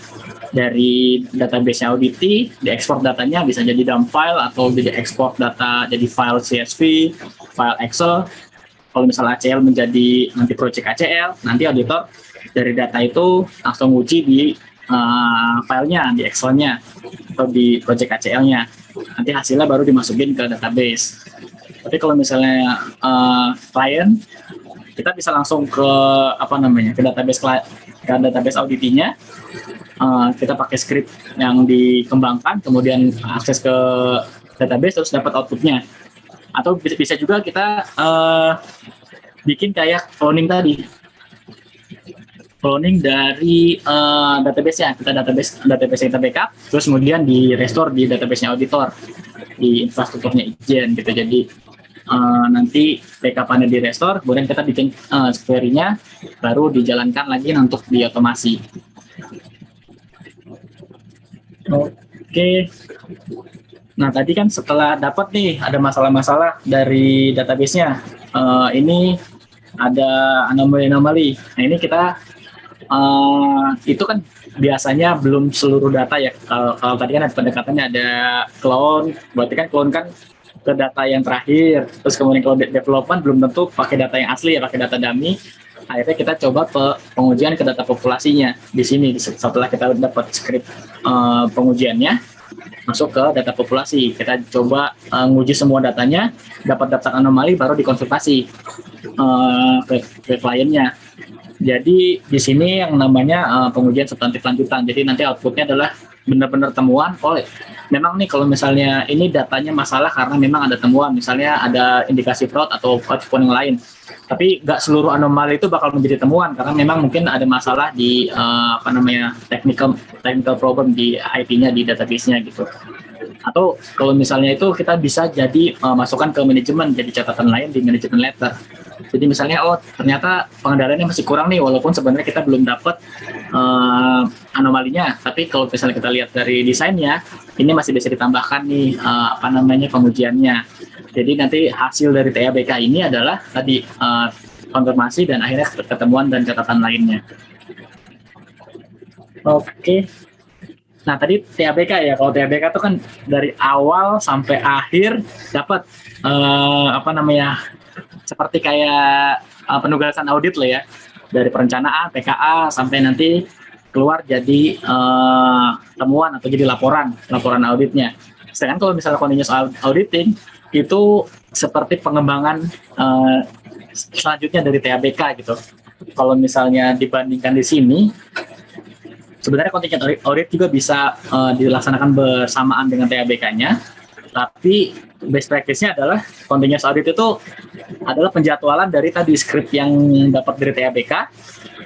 dari database Audity diekspor datanya bisa jadi dump file atau jadi ekspor data jadi file CSV, file Excel. Kalau misalnya ACL menjadi nanti project ACL, nanti auditor dari data itu langsung uji di uh, filenya di Excel-nya atau di project ACL-nya. Nanti hasilnya baru dimasukin ke database. Tapi kalau misalnya uh, klien, kita bisa langsung ke apa namanya ke database ke database auditinya. Uh, kita pakai script yang dikembangkan, kemudian akses ke database terus dapat outputnya. Atau bisa juga kita uh, bikin kayak cloning tadi cloning dari uh, database-nya. Kita database database kita backup, terus kemudian di restore di database-nya auditor di infrastrukturnya Ijen gitu. Jadi uh, nanti backup-nya di restore, kemudian kita bikin uh, query-nya, baru dijalankan lagi untuk di otomasi. Oke. Nah, tadi kan setelah dapat nih ada masalah-masalah dari database-nya. Uh, ini ada anomali-anomali. Nah, ini kita uh, itu kan biasanya belum seluruh data ya. Kalau, kalau tadi kan ada pendekatannya ada clone, berarti kan clone kan ke data yang terakhir. Terus kemudian kalau development belum tentu pakai data yang asli ya, pakai data dummy. Akhirnya kita coba pe pengujian ke data populasinya di sini setelah kita dapat script uh, pengujiannya masuk ke data populasi. Kita coba uh, nguji semua datanya, dapat daftar anomali baru dikonsultasi uh, ke, ke kliennya. Jadi di sini yang namanya uh, pengujian substantif lanjutan. Jadi nanti outputnya adalah benar-benar temuan. Oh, memang nih kalau misalnya ini datanya masalah karena memang ada temuan, misalnya ada indikasi fraud atau fraud yang lain. Tapi nggak seluruh anomali itu bakal menjadi temuan karena memang mungkin ada masalah di uh, apa namanya technical technical problem di IP-nya di database-nya gitu atau kalau misalnya itu kita bisa jadi uh, masukkan ke manajemen jadi catatan lain di manajemen letter jadi misalnya oh ternyata pengendaliannya masih kurang nih walaupun sebenarnya kita belum dapat uh, anomalinya. Tapi kalau misalnya kita lihat dari desainnya ini masih bisa ditambahkan nih uh, apa namanya pengujiannya. Jadi nanti hasil dari TABK ini adalah tadi uh, konfirmasi dan akhirnya ketemuan dan catatan lainnya. Oke. Nah tadi TABK ya, kalau TABK itu kan dari awal sampai akhir dapat uh, apa namanya seperti kayak uh, penugasan audit lah ya, dari perencanaan PKA sampai nanti keluar jadi uh, temuan atau jadi laporan, laporan auditnya. Sedangkan kalau misalnya continuous auditing itu seperti pengembangan uh, selanjutnya dari TABK gitu. Kalau misalnya dibandingkan di sini, sebenarnya contingent audit juga bisa uh, dilaksanakan bersamaan dengan TABK-nya, tapi best practice-nya adalah continuous audit itu adalah penjadwalan dari tadi script yang dapat dari TABK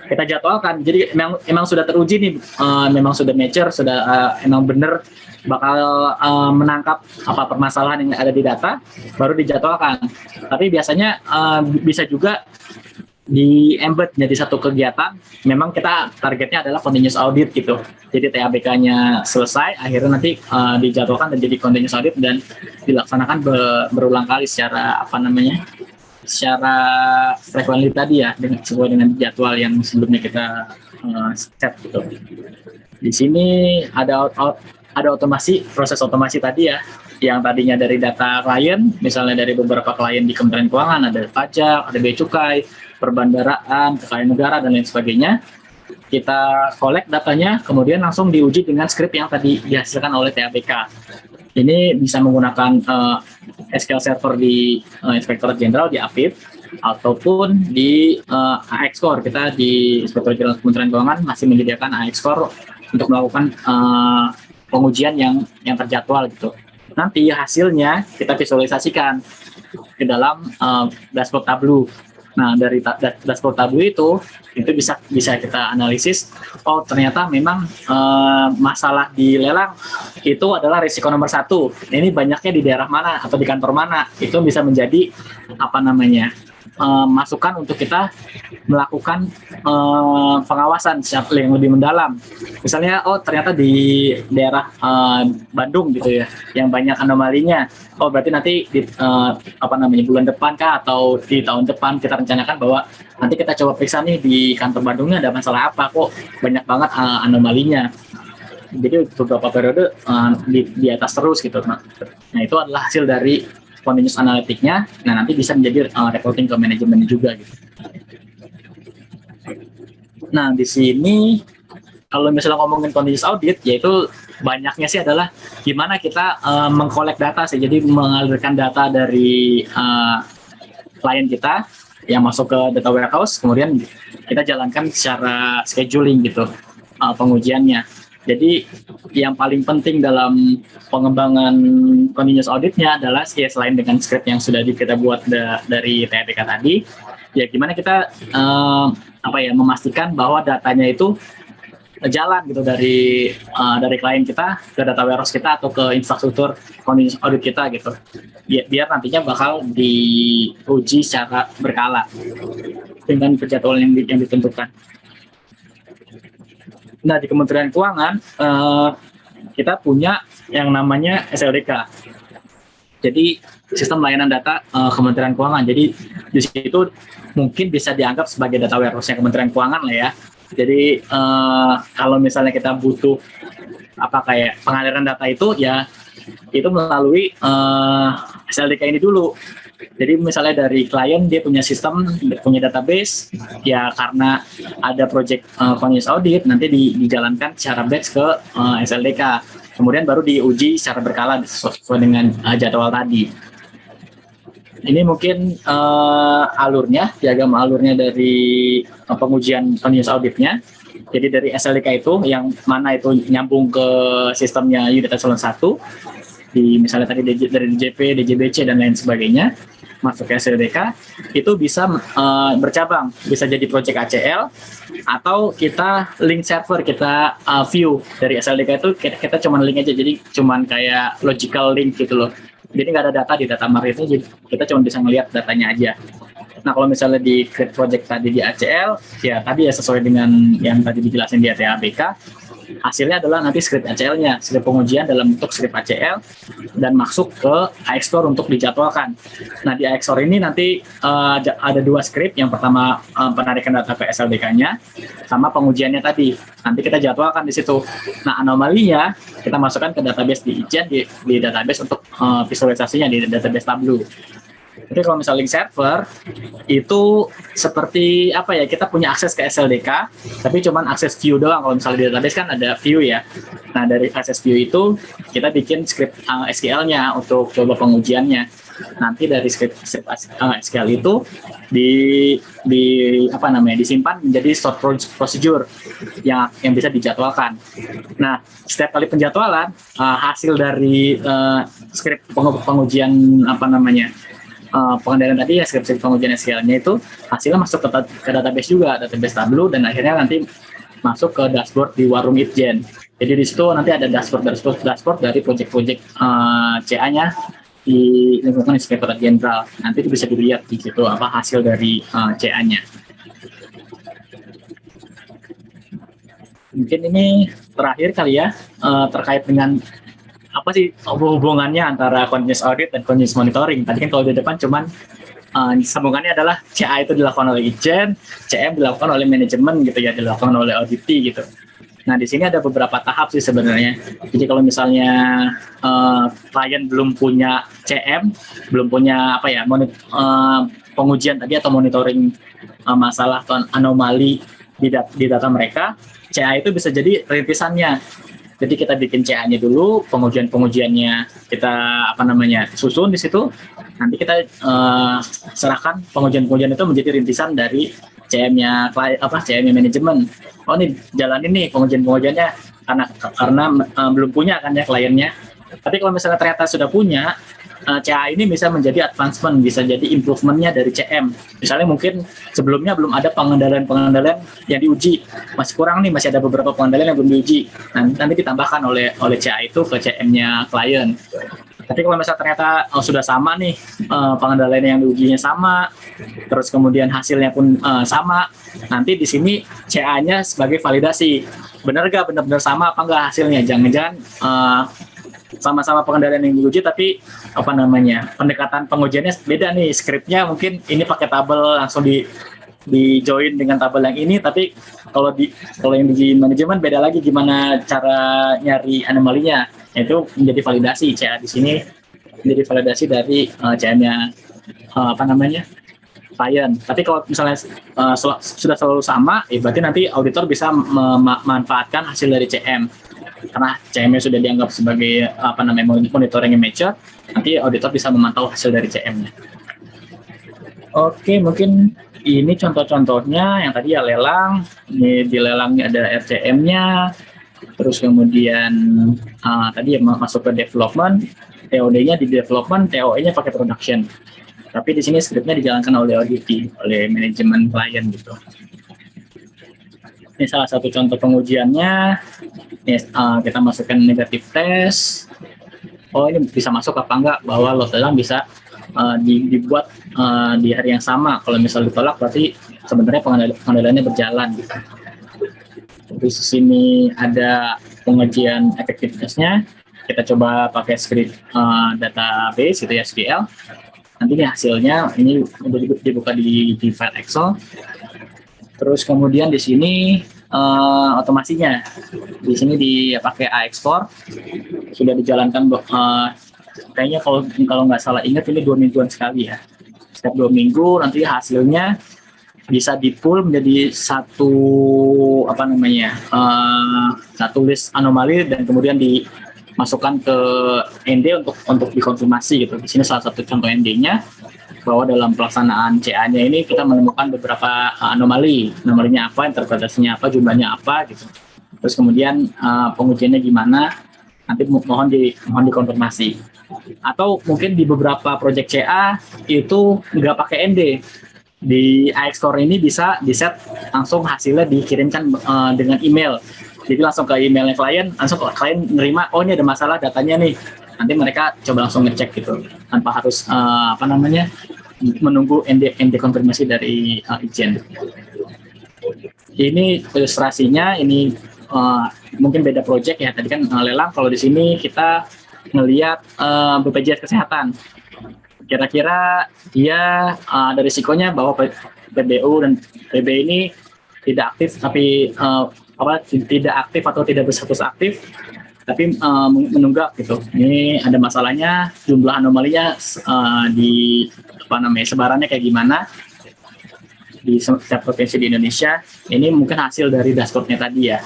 kita jadwalkan. Jadi memang, memang sudah teruji nih, uh, memang sudah mature, sudah uh, emang benar bakal uh, menangkap apa permasalahan yang ada di data, baru dijadwalkan. Tapi biasanya uh, bisa juga di embed jadi satu kegiatan memang kita targetnya adalah continuous audit gitu. Jadi TABK-nya selesai akhirnya nanti uh, dijadwalkan dan jadi continuous audit dan dilaksanakan be berulang kali secara apa namanya secara frekuensi tadi ya dengan sesuai dengan jadwal yang sebelumnya kita uh, set gitu. Di sini ada ada otomasi proses otomasi tadi ya yang tadinya dari data klien misalnya dari beberapa klien di Kementerian Keuangan ada pajak ada bea cukai perbandaraan, kekayaan negara, dan lain sebagainya. Kita collect datanya, kemudian langsung diuji dengan script yang tadi dihasilkan oleh TABK. Ini bisa menggunakan uh, eh, SQL Server di uh, Inspektorat Jenderal di APIP, ataupun di uh, eh, AX Core. Kita di Inspektorat Jenderal Kementerian Keuangan masih menyediakan AX Core untuk melakukan uh, pengujian yang yang terjadwal gitu. Nanti hasilnya kita visualisasikan ke dalam uh, dashboard Tableau. Nah, dari dashboard Tableau itu itu bisa bisa kita analisis oh ternyata memang uh, masalah di lelang itu adalah risiko nomor satu. Ini banyaknya di daerah mana atau di kantor mana. Itu bisa menjadi apa namanya uh, masukan untuk kita melakukan uh, pengawasan yang lebih mendalam. Misalnya, oh ternyata di daerah uh, Bandung gitu ya, yang banyak anomalinya. Oh berarti nanti di uh, apa namanya bulan depan kah atau di tahun depan kita rencanakan bahwa nanti kita coba periksa nih di kantor Bandungnya ada masalah apa kok banyak banget uh, anomalinya. Jadi beberapa periode uh, di, di atas terus gitu. Nah itu adalah hasil dari continuous analitiknya, nah nanti bisa menjadi uh, reporting ke manajemen juga gitu. Nah di sini kalau misalnya ngomongin continuous audit, yaitu banyaknya sih adalah gimana kita uh, mengkolek data sih, jadi mengalirkan data dari uh, klien kita yang masuk ke data warehouse, kemudian kita jalankan secara scheduling gitu uh, pengujiannya. Jadi yang paling penting dalam pengembangan continuous auditnya adalah ya selain dengan script yang sudah kita buat da dari TPK tadi, ya gimana kita uh, apa ya memastikan bahwa datanya itu jalan gitu dari uh, dari klien kita ke data warehouse kita atau ke infrastruktur continuous audit kita gitu biar, nantinya bakal diuji secara berkala dengan penjadwalan yang, yang ditentukan. Nah di Kementerian Keuangan uh, kita punya yang namanya SLDK. Jadi sistem layanan data uh, Kementerian Keuangan. Jadi di situ mungkin bisa dianggap sebagai data warehouse Kementerian Keuangan lah ya. Jadi uh, kalau misalnya kita butuh apa kayak pengaliran data itu ya itu melalui uh, SLDK ini dulu. Jadi misalnya dari klien dia punya sistem, punya database, ya karena ada project uh, continuous audit nanti di, dijalankan secara batch ke uh, SLDK. Kemudian baru diuji secara berkala sesuai dengan uh, jadwal tadi. Ini mungkin uh, alurnya, diagram alurnya dari uh, pengujian continuous auditnya. Jadi dari SLDK itu yang mana itu nyambung ke sistemnya unit eselon 1 di misalnya tadi dari DJP, DJBC dan lain sebagainya masuk ke SLDK itu bisa uh, bercabang. Bisa jadi project ACL atau kita link server kita uh, view. Dari SLDK itu kita, kita cuma link aja jadi cuma kayak logical link gitu loh. Jadi nggak ada data di data mart itu jadi kita cuma bisa ngelihat datanya aja. Nah, kalau misalnya di create project tadi di ACL, ya tadi ya sesuai dengan yang tadi dijelasin di ATABK, hasilnya adalah nanti script ACL-nya, script pengujian dalam bentuk script ACL dan masuk ke AXOR untuk dijadwalkan. Nah, di AXOR ini nanti uh, ada dua script, yang pertama uh, penarikan data ke SLDK-nya sama pengujiannya tadi. Nanti kita jadwalkan di situ. Nah, anomalinya kita masukkan ke database di Ijen di, di database untuk uh, visualisasinya di database Tableau. Jadi kalau misalnya link server itu seperti apa ya kita punya akses ke SLDK tapi cuman akses view doang kalau misalnya di database kan ada view ya. Nah dari akses view itu kita bikin script uh, SQL-nya untuk coba pengujiannya. Nanti dari script, script uh, SQL itu di di apa namanya disimpan menjadi stored procedure yang yang bisa dijadwalkan. Nah setiap kali penjadwalan uh, hasil dari script pengujian apa namanya uh, pengendalian tadi ya skripsi pengujian SQL-nya itu hasilnya masuk ke, ke database juga, database Tableau dan akhirnya nanti masuk ke dashboard di warung Itjen. Jadi di situ nanti ada dashboard dashboard dashboard dari project-project uh, CA-nya di lingkungan Inspektorat Jenderal. Nanti itu bisa dilihat di situ apa hasil dari uh, CA-nya. Mungkin ini terakhir kali ya uh, terkait dengan apa sih hubungannya antara continuous audit dan continuous monitoring. Tadi kan kalau di depan cuman uh, sambungannya adalah CA itu dilakukan oleh Ijen, CM dilakukan oleh manajemen gitu ya, dilakukan oleh auditi gitu. Nah, di sini ada beberapa tahap sih sebenarnya. Jadi kalau misalnya uh, klien belum punya CM, belum punya apa ya, monit, uh, pengujian tadi atau monitoring uh, masalah atau anomali di, dat di data mereka, CA itu bisa jadi rintisannya. Jadi kita bikin CA-nya dulu, pengujian-pengujiannya kita apa namanya susun di situ. Nanti kita uh, serahkan pengujian-pengujian itu menjadi rintisan dari CM-nya apa CM-nya manajemen. Oh ini jalan ini pengujian-pengujiannya karena karena uh, belum punya kan ya kliennya. Tapi kalau misalnya ternyata sudah punya, uh, eh, CA ini bisa menjadi advancement, bisa jadi improvementnya dari CM. Misalnya mungkin sebelumnya belum ada pengendalian-pengendalian yang diuji, masih kurang nih, masih ada beberapa pengendalian yang belum diuji. Nanti, nanti ditambahkan oleh oleh CA itu ke CM-nya klien. Tapi kalau misalnya ternyata oh, sudah sama nih uh, pengendalian yang diujinya sama, terus kemudian hasilnya pun uh, sama, nanti di sini CA-nya sebagai validasi. Benar gak benar-benar sama apa enggak hasilnya? Jangan-jangan uh, sama-sama pengendalian yang diuji tapi apa namanya pendekatan pengujiannya beda nih skripnya mungkin ini pakai tabel langsung di di join dengan tabel yang ini tapi kalau di kalau yang di manajemen beda lagi gimana cara nyari anomalinya itu menjadi validasi CA di sini menjadi validasi dari uh, CA-nya uh, apa namanya klien. Tapi kalau misalnya uh, sudah selalu sama, ya berarti nanti auditor bisa memanfaatkan hasil dari CM. Karena CM-nya sudah dianggap sebagai apa namanya monitoring mature, nanti auditor bisa memantau hasil dari CM-nya. Oke, mungkin ini contoh-contohnya yang tadi ya lelang. Ini di lelang ada RCM-nya, terus kemudian uh, tadi ya masuk ke development, TOD-nya di development, TOE-nya pakai production. Tapi di sini scriptnya dijalankan oleh ODT, oleh manajemen klien gitu. Ini salah satu contoh pengujiannya. Ini, uh, kita masukkan negatif test. Oh ini bisa masuk apa enggak bahwa load lelang bisa uh, dibuat uh, di hari yang sama. Kalau misal ditolak berarti sebenarnya pengendaliannya berjalan gitu di sini ada pengujian efektivitasnya. Kita coba pakai script uh, database gitu ya SQL. Nanti hasilnya ini dibuka di, di file Excel. Terus kemudian di sini uh, otomasinya. Di sini dipakai A-Export sudah dijalankan uh, kayaknya kalau kalau nggak salah ingat ini dua mingguan sekali ya. Setiap dua minggu nanti hasilnya bisa di pull menjadi satu apa namanya uh, satu list anomali dan kemudian dimasukkan ke ND untuk untuk dikonfirmasi gitu. Di sini salah satu contoh ND-nya bahwa dalam pelaksanaan CA-nya ini kita menemukan beberapa uh, anomali, anomalinya apa, interpretasinya apa, jumlahnya apa gitu. Terus kemudian uh, pengujiannya gimana? Nanti mohon di mohon dikonfirmasi. Atau mungkin di beberapa project CA itu nggak pakai ND, di iXcore ini bisa di set langsung hasilnya dikirimkan uh, dengan email. Jadi langsung ke emailnya klien, langsung klien nerima, oh ini ada masalah datanya nih. Nanti mereka coba langsung ngecek gitu, tanpa harus uh, apa namanya menunggu ND, ND konfirmasi dari uh, Ijen. Ini ilustrasinya, ini uh, mungkin beda project ya. Tadi kan uh, lelang, kalau di sini kita ngelihat uh, BPJS kesehatan kira-kira dia uh, ada risikonya bahwa PBU dan PB ini tidak aktif tapi uh, apa tidak aktif atau tidak berstatus aktif tapi uh, menunggak gitu. Ini ada masalahnya jumlah anomalinya uh, di apa namanya sebarannya kayak gimana di setiap provinsi di Indonesia. Ini mungkin hasil dari dashboardnya tadi ya.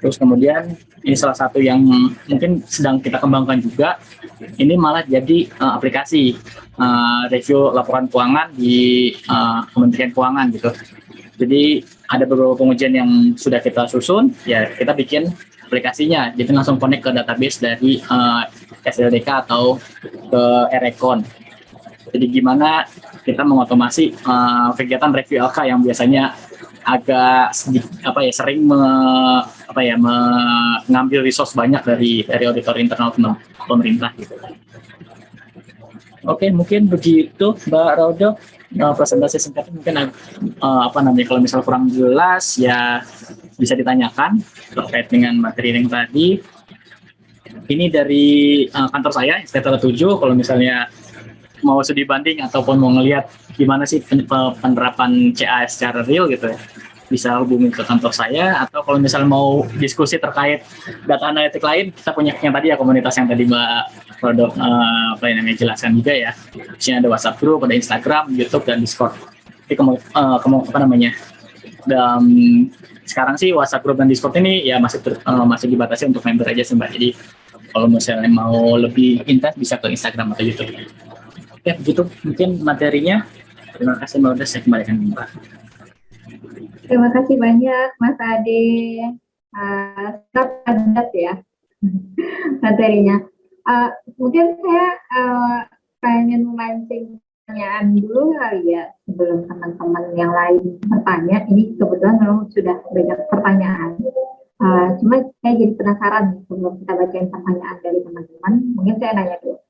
Terus kemudian ini salah satu yang mungkin sedang kita kembangkan juga. Ini malah jadi uh, aplikasi uh, review laporan keuangan di uh, Kementerian Keuangan gitu. Jadi ada beberapa pengujian yang sudah kita susun, ya kita bikin aplikasinya. Jadi langsung connect ke database dari uh, SLDK atau ke Erecon. Jadi gimana kita mengotomasi uh, kegiatan review LK yang biasanya agak apa ya sering me, apa ya mengambil resource banyak dari dari auditor internal pemerintah gitu. Oke, mungkin begitu Mbak Rodo uh, presentasi singkat mungkin uh, apa namanya kalau misal kurang jelas ya bisa ditanyakan terkait dengan materi yang tadi. Ini dari uh, kantor saya, Sekitar 7, kalau misalnya mau studi banding ataupun mau ngelihat gimana sih penerapan CAS secara real gitu ya bisa hubungi ke kantor saya atau kalau misalnya mau diskusi terkait data analitik lain kita punya yang tadi ya komunitas yang tadi Mbak produk uh, apa yang jelaskan juga ya di sini ada WhatsApp group ada Instagram YouTube dan Discord jadi kamu uh, apa namanya dan sekarang sih WhatsApp group dan Discord ini ya masih ter, uh, masih dibatasi untuk member aja sih Mbak jadi kalau misalnya mau lebih intens bisa ke Instagram atau YouTube Oke, begitu mungkin materinya. Terima kasih Mbak Udah, saya kembalikan Mbak. Terima kasih banyak Mas Ade. Uh, padat ya materinya. Uh, mungkin saya uh, pengen memancing pertanyaan dulu kali ya sebelum teman-teman yang lain bertanya. Ini kebetulan memang sudah banyak pertanyaan. Uh, cuma saya jadi penasaran sebelum kita bacain pertanyaan dari teman-teman. Mungkin saya nanya dulu.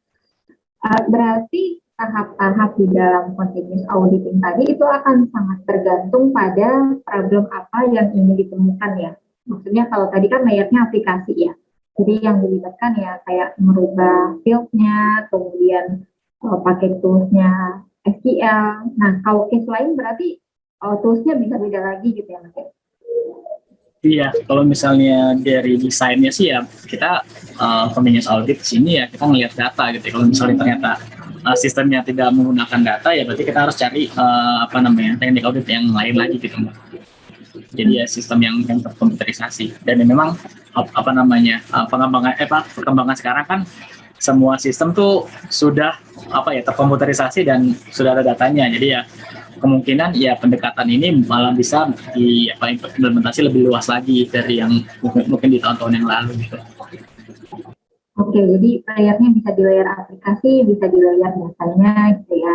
Uh, berarti tahap-tahap di dalam continuous auditing tadi itu akan sangat tergantung pada problem apa yang ingin ditemukan ya. Maksudnya kalau tadi kan layarnya aplikasi ya. Jadi yang dilibatkan ya kayak merubah fieldnya, kemudian uh, pakai toolsnya SQL. Nah kalau case lain berarti uh, toolsnya bisa beda lagi gitu ya Mas ya? Iya, kalau misalnya dari desainnya sih ya kita uh, continuous audit sini ya kita ngelihat data gitu. Kalau misalnya ternyata uh, sistemnya tidak menggunakan data ya berarti kita harus cari uh, apa namanya teknik audit yang lain lagi gitu. Jadi ya sistem yang yang terkomputerisasi dan memang apa namanya uh, pengembangan eh apa perkembangan sekarang kan semua sistem tuh sudah apa ya terkomputerisasi dan sudah ada datanya. Jadi ya kemungkinan ya pendekatan ini malah bisa di apa implementasi lebih luas lagi dari yang mungkin, mungkin di tahun-tahun yang lalu gitu. Oke, jadi layarnya bisa di layar aplikasi, bisa di layar biasanya gitu ya.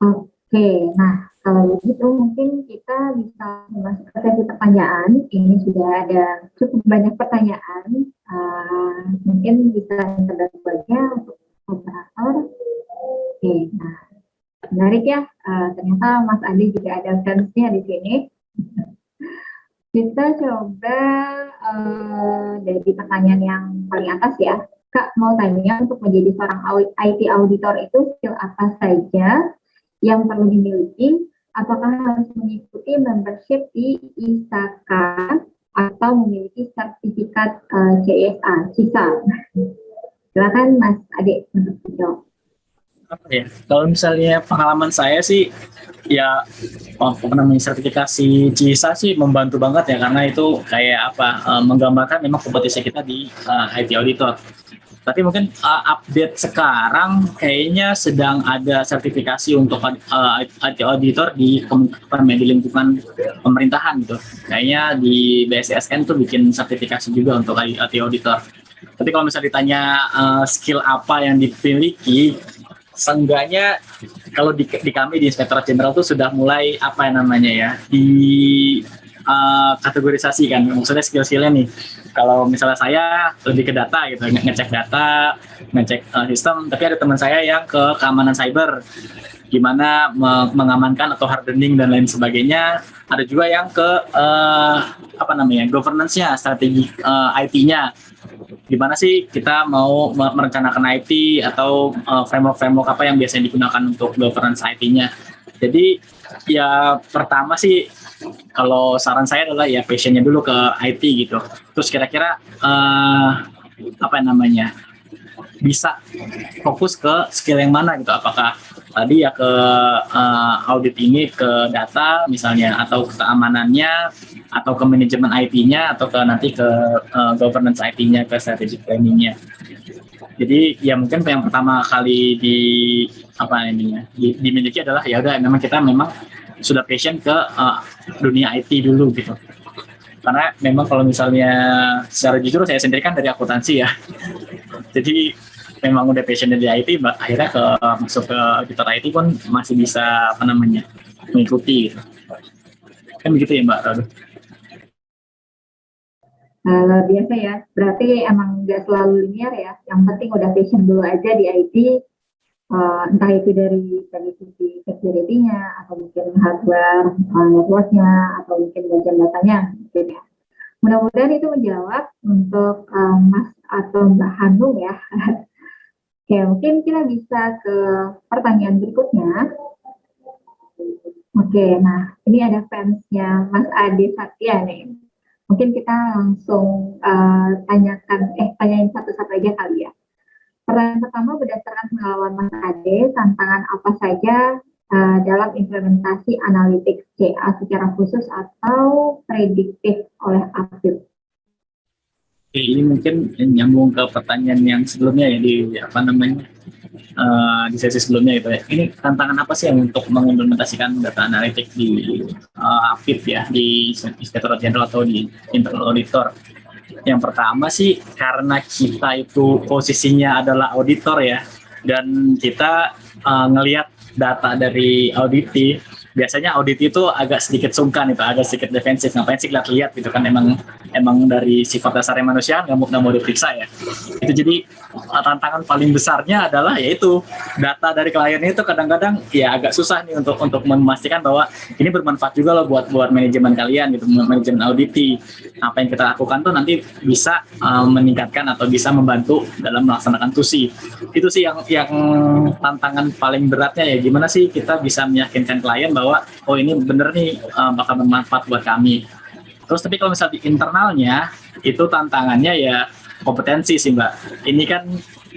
Oke, nah kalau begitu mungkin kita bisa masuk ke sesi pertanyaan. Ini sudah ada cukup banyak pertanyaan. Uh, mungkin bisa kita aja untuk operator. Oke, nah menarik ya. Uh, ternyata Mas Andi juga ada fansnya di sini. Kita coba uh, dari pertanyaan yang paling atas ya. Kak mau tanya untuk menjadi seorang IT auditor itu skill apa saja yang perlu dimiliki? Apakah harus mengikuti membership di ISAKA atau memiliki sertifikat uh, CSA, CISA? Silakan Mas Adik untuk menjawab apa ya? Kalau misalnya pengalaman saya sih ya oh, apa namanya sertifikasi CISA sih membantu banget ya karena itu kayak apa uh, menggambarkan memang kompetisi kita di uh, IT auditor. Tapi mungkin uh, update sekarang kayaknya sedang ada sertifikasi untuk uh, IT auditor di di lingkungan pemerintahan gitu. Kayaknya di BSSN tuh bikin sertifikasi juga untuk IT auditor. Tapi kalau misalnya ditanya uh, skill apa yang dimiliki seenggaknya kalau di, di kami di Inspektorat Jenderal itu sudah mulai apa namanya ya di uh, kategorisasi kan maksudnya skill-skillnya nih. Kalau misalnya saya lebih ke data gitu nge ngecek data ngecek uh, sistem. Tapi ada teman saya yang ke keamanan cyber gimana me mengamankan atau hardening dan lain sebagainya. Ada juga yang ke uh, apa namanya governance-nya strategi uh, IT-nya gimana sih kita mau merencanakan IT atau uh, framework-framework apa yang biasanya digunakan untuk governance IT-nya. Jadi ya pertama sih kalau saran saya adalah ya passionnya dulu ke IT gitu. Terus kira-kira uh, apa namanya bisa fokus ke skill yang mana gitu. Apakah tadi ya ke uh, audit ini ke data misalnya atau ke keamanannya atau ke manajemen IT-nya atau ke nanti ke uh, governance IT-nya ke strategic planning-nya. Jadi ya mungkin yang pertama kali di apa ini ya di, dimiliki adalah ya udah memang kita memang sudah passion ke uh, dunia IT dulu gitu. Karena memang kalau misalnya secara jujur saya sendiri kan dari akuntansi ya. Jadi memang udah passion di IT, akhirnya ke masuk ke auditor IT pun masih bisa apa namanya mengikuti gitu. kan begitu ya Mbak Radu Nah, luar biasa ya. Berarti emang nggak selalu linear ya. Yang penting udah passion dulu aja di IT. Uh, entah itu dari dari sisi security-nya, atau mungkin hardware, uh, network-nya, atau mungkin bagian datanya. Gitu ya. Mudah-mudahan itu menjawab untuk uh, Mas atau Mbak Hanung ya. Oke, mungkin kita bisa ke pertanyaan berikutnya. Oke, nah ini ada fansnya Mas Ade Satya nih. Mungkin kita langsung uh, tanyakan, eh tanyain satu-satu aja kali ya. Pertanyaan pertama berdasarkan pengalaman Mas Ade, tantangan apa saja uh, dalam implementasi analitik CA secara khusus atau prediktif oleh Apip? Ini mungkin nyambung ke pertanyaan yang sebelumnya ya di apa namanya uh, di sesi sebelumnya itu ya. Ini tantangan apa sih yang untuk mengimplementasikan data analitik di uh, APIP ya di Inspectorate General atau di Internal Auditor? Yang pertama sih karena kita itu posisinya adalah auditor ya dan kita uh, ngelihat data dari auditi biasanya audit itu agak sedikit sungkan itu agak sedikit defensif ngapain sih lihat-lihat gitu kan emang emang dari sifat dasarnya manusia nggak mau nggak mau diperiksa ya. Itu jadi uh, tantangan paling besarnya adalah yaitu data dari klien itu kadang-kadang ya agak susah nih untuk untuk memastikan bahwa ini bermanfaat juga loh buat buat manajemen kalian gitu manajemen auditi. Apa yang kita lakukan tuh nanti bisa uh, meningkatkan atau bisa membantu dalam melaksanakan tusi. Itu sih yang yang tantangan paling beratnya ya. Gimana sih kita bisa meyakinkan klien bahwa oh ini bener nih uh, bakal bermanfaat buat kami. Terus tapi kalau misalnya di internalnya itu tantangannya ya kompetensi sih mbak. Ini kan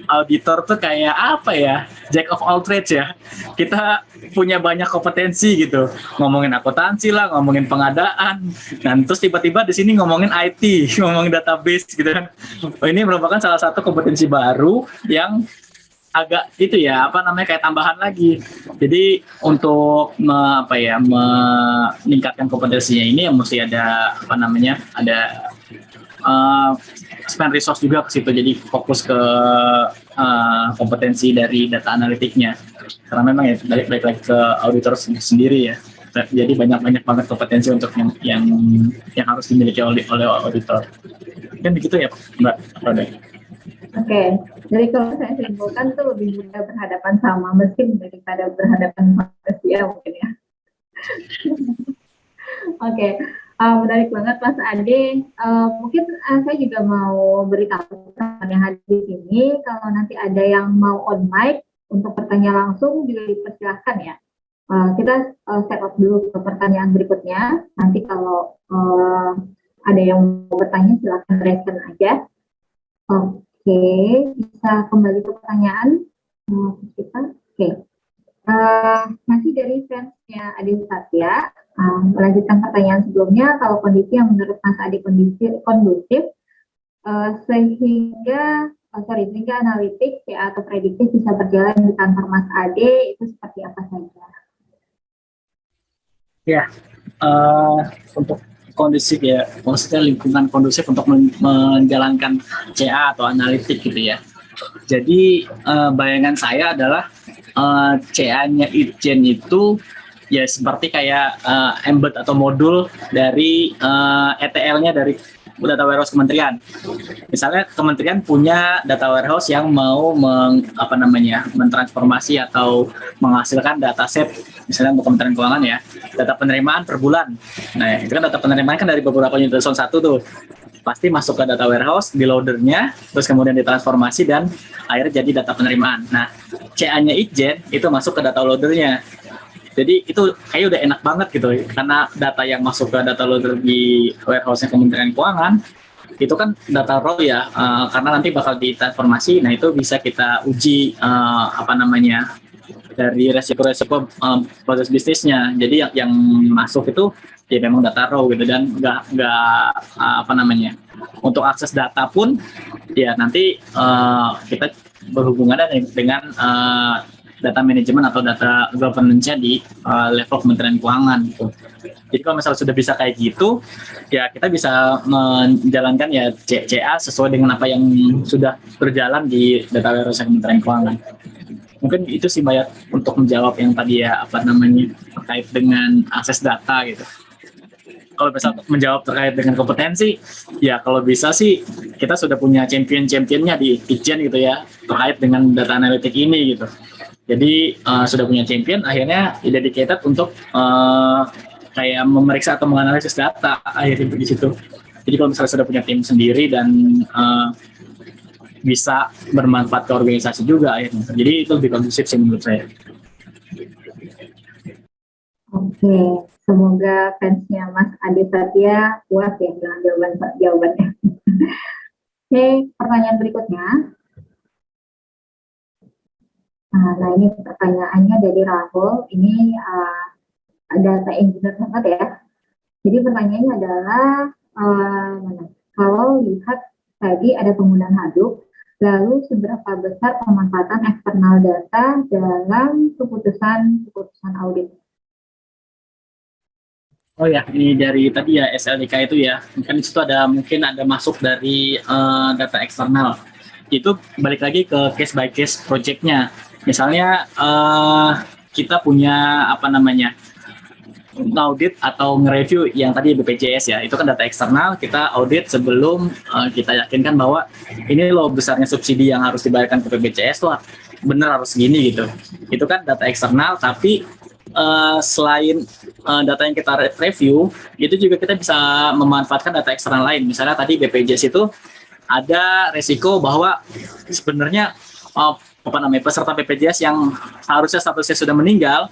auditor tuh kayak apa ya jack of all trades ya. Kita punya banyak kompetensi gitu. Ngomongin akuntansi lah, ngomongin pengadaan. Dan terus tiba-tiba di sini ngomongin IT, ngomongin database gitu kan. Oh, ini merupakan salah satu kompetensi baru yang agak itu ya apa namanya kayak tambahan lagi. Jadi untuk me, apa ya meningkatkan kompetensinya ini ya mesti ada apa namanya ada uh, spend resource juga ke situ. Jadi fokus ke uh, kompetensi dari data analitiknya. Karena memang ya balik balik ke auditor sendiri ya. Jadi banyak banyak banget kompetensi untuk yang yang yang harus dimiliki oleh oleh auditor. Kan begitu ya Mbak Roda? Oke, okay. jadi kalau saya simpulkan tuh lebih mudah berhadapan sama mesin daripada berhadapan manusia mungkin ya. Oke, okay. uh, menarik banget Mas Ade. Uh, mungkin uh, saya juga mau beritahu teman yang hadir di sini, kalau nanti ada yang mau on mic untuk bertanya langsung juga dipersilahkan ya. Uh, kita uh, set up dulu ke pertanyaan berikutnya. Nanti kalau uh, ada yang mau bertanya silahkan raise aja. Uh, Oke, bisa kembali ke pertanyaan uh, kita. Oke, uh, masih dari fansnya Adi Satya, uh, melanjutkan pertanyaan sebelumnya, kalau kondisi yang menurut Mas Adi kondisi kondusif, uh, sehingga oh, sorry, sehingga analitik ya, atau prediktif bisa berjalan di kantor Mas Ade itu seperti apa saja? Ya, uh, untuk kondusif ya, maksudnya lingkungan kondusif untuk menjalankan CA atau analitik gitu ya. Jadi uh, bayangan saya adalah uh, CA-nya Itjen itu ya seperti kayak uh, embed atau modul dari uh, ETL-nya dari data warehouse kementerian. Misalnya kementerian punya data warehouse yang mau meng, apa namanya mentransformasi atau menghasilkan data set misalnya untuk Kementerian Keuangan ya, data penerimaan per bulan. Nah, itu kan data penerimaan kan dari beberapa unit zone satu tuh. Pasti masuk ke data warehouse, di loadernya, terus kemudian ditransformasi dan akhirnya jadi data penerimaan. Nah, CA-nya Ijen itu masuk ke data loadernya. Jadi itu kayak udah enak banget gitu. Karena data yang masuk ke data loader di warehouse-nya Kementerian Keuangan itu kan data raw ya. Uh, karena nanti bakal ditransformasi nah itu bisa kita uji uh, apa namanya dari resiko-resiko um, proses bisnisnya. Jadi yang, yang masuk itu ya memang data raw gitu dan nggak nggak uh, apa namanya untuk akses data pun ya nanti uh, kita berhubungan dengan uh, data manajemen atau data governance-nya di uh, level Kementerian Keuangan gitu. Jadi kalau misalnya sudah bisa kayak gitu, ya kita bisa menjalankan ya CA sesuai dengan apa yang sudah berjalan di data warehouse Kementerian Keuangan. mungkin itu sih banyak untuk menjawab yang tadi ya apa namanya terkait dengan akses data gitu kalau bisa menjawab terkait dengan kompetensi, ya kalau bisa sih kita sudah punya champion-championnya di Ijen gitu ya, terkait dengan data analitik ini gitu. Jadi uh, sudah punya champion, akhirnya dedicated untuk uh, kayak memeriksa atau menganalisis data akhirnya di situ. Jadi kalau misalnya sudah punya tim sendiri dan uh, bisa bermanfaat ke organisasi juga akhirnya. Jadi itu lebih kondusif sih menurut saya. Oke, semoga fansnya Mas Ade Satya puas ya dengan jawaban jawabannya. Oke, pertanyaan berikutnya. Nah, nah ini pertanyaannya dari Rahul. Ini uh, data engineer banget ya. Jadi pertanyaannya adalah uh? Kalau lihat tadi ada penggunaan Hadoop, lalu seberapa besar pemanfaatan eksternal data dalam keputusan keputusan audit? Oh ya, ini dari tadi ya SLDK itu ya, kan itu ada mungkin ada masuk dari uh, data eksternal. Itu balik lagi ke case by case projectnya. Misalnya uh, kita punya apa namanya audit atau nge-review yang tadi BPJS ya, itu kan data eksternal, kita audit sebelum uh, kita yakinkan bahwa ini loh besarnya subsidi yang harus dibayarkan ke BPJS tuh benar harus segini gitu. Itu kan data eksternal, tapi uh, selain uh, data yang kita review, itu juga kita bisa memanfaatkan data eksternal lain. Misalnya tadi BPJS itu ada resiko bahwa sebenarnya uh, apa namanya peserta BPJS yang harusnya statusnya sudah meninggal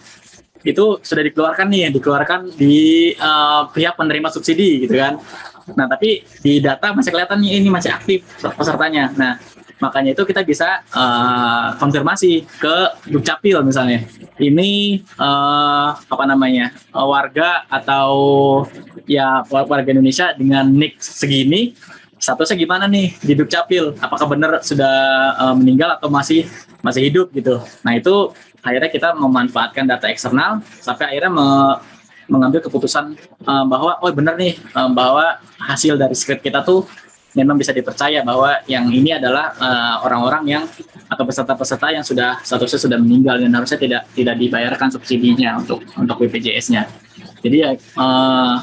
itu sudah dikeluarkan nih, dikeluarkan di uh, pihak penerima subsidi gitu kan. Nah tapi di data masih kelihatan nih ini masih aktif pesertanya. Nah Makanya itu kita bisa uh, konfirmasi ke Dukcapil misalnya. Ini uh, apa namanya warga atau ya warga Indonesia dengan nik segini statusnya gimana nih di Dukcapil? Apakah benar sudah uh, meninggal atau masih masih hidup gitu? Nah itu akhirnya kita memanfaatkan data eksternal sampai akhirnya me mengambil keputusan uh, bahwa oh benar nih uh, bahwa hasil dari script kita tuh memang bisa dipercaya bahwa yang ini adalah orang-orang uh, yang atau peserta-peserta yang sudah statusnya sudah meninggal dan harusnya tidak tidak dibayarkan subsidinya untuk untuk BPJS-nya. Jadi ya uh,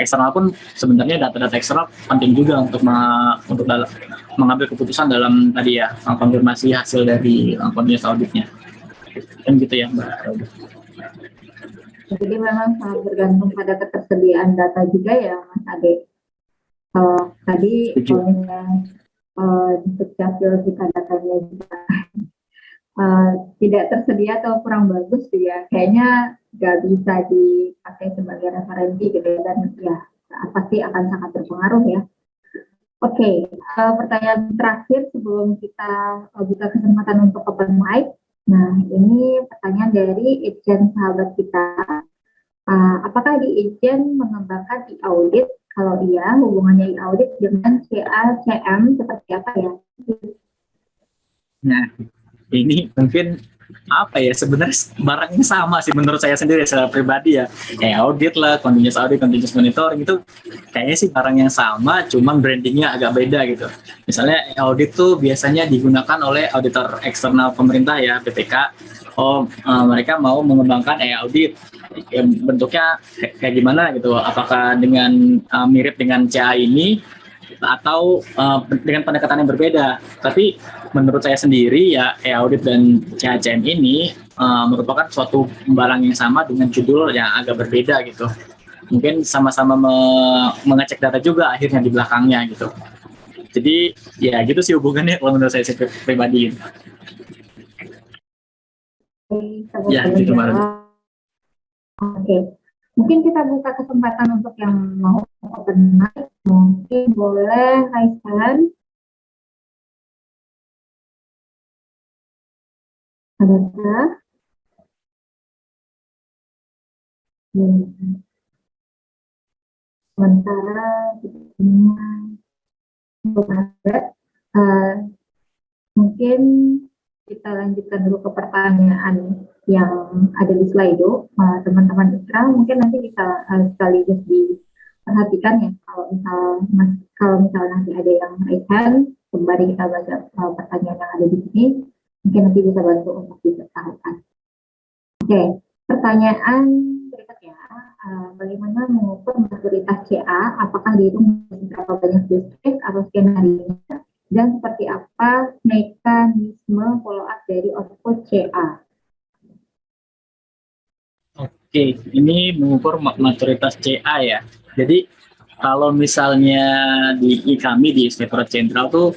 eksternal pun sebenarnya data-data eksternal penting juga untuk me, untuk dal mengambil keputusan dalam tadi ya konfirmasi hasil dari continuous auditnya. Kan gitu ya Mbak. Jadi memang sangat bergantung pada ketersediaan data juga ya Mas Ade. Uh, tadi misalnya uh, di Dukcapil jika datanya juga uh, tidak tersedia atau kurang bagus ya kayaknya nggak bisa dipakai sebagai referensi gitu ya dan ya pasti akan sangat berpengaruh ya. Oke, okay, uh, pertanyaan terakhir sebelum kita uh, buka kesempatan untuk open mic. Nah, ini pertanyaan dari agent sahabat kita. Uh, apakah di agent mengembangkan e-audit kalau iya, hubungannya audit dengan CACM seperti apa ya? Nah, ini mungkin apa ya sebenarnya barangnya sama sih menurut saya sendiri secara pribadi ya. Kayak audit lah continuous audit continuous monitoring itu kayaknya sih barang yang sama cuman brandingnya agak beda gitu. Misalnya audit tuh biasanya digunakan oleh auditor eksternal pemerintah ya BPK oh uh, mereka mau mengembangkan e-audit. Ya, bentuknya kayak gimana gitu? Apakah dengan uh, mirip dengan CA ini atau uh, dengan pendekatan yang berbeda? Tapi menurut saya sendiri ya e-audit dan CACM ini uh, merupakan suatu barang yang sama dengan judul yang agak berbeda gitu. Mungkin sama-sama me mengecek data juga akhirnya di belakangnya gitu. Jadi ya gitu sih hubungannya kalau menurut saya pribadi. Ya gitu Oke, mungkin kita buka kesempatan untuk yang mau open mic. Mungkin boleh Raisan. Adakah? Sementara belum ada. Uh, mungkin kita lanjutkan dulu ke pertanyaan yang ada di. Eh, teman-teman uh, Ikra mungkin nanti bisa uh, sekaligus diperhatikan ya kalau misal mas kalau misal nanti ada yang raise hand, kembali kita baca uh, pertanyaan yang ada di sini. Mungkin nanti bisa bantu untuk diberitahukan. Oke, pertanyaan berikutnya, uh, bagaimana mengukur maturitas CA? Apakah dihitung berapa banyak case atau skenario? Dan seperti apa mekanisme follow up dari output CA? Oke, ini mengukur maturitas CA ya. Jadi kalau misalnya di kami di Inspektorat Jenderal tuh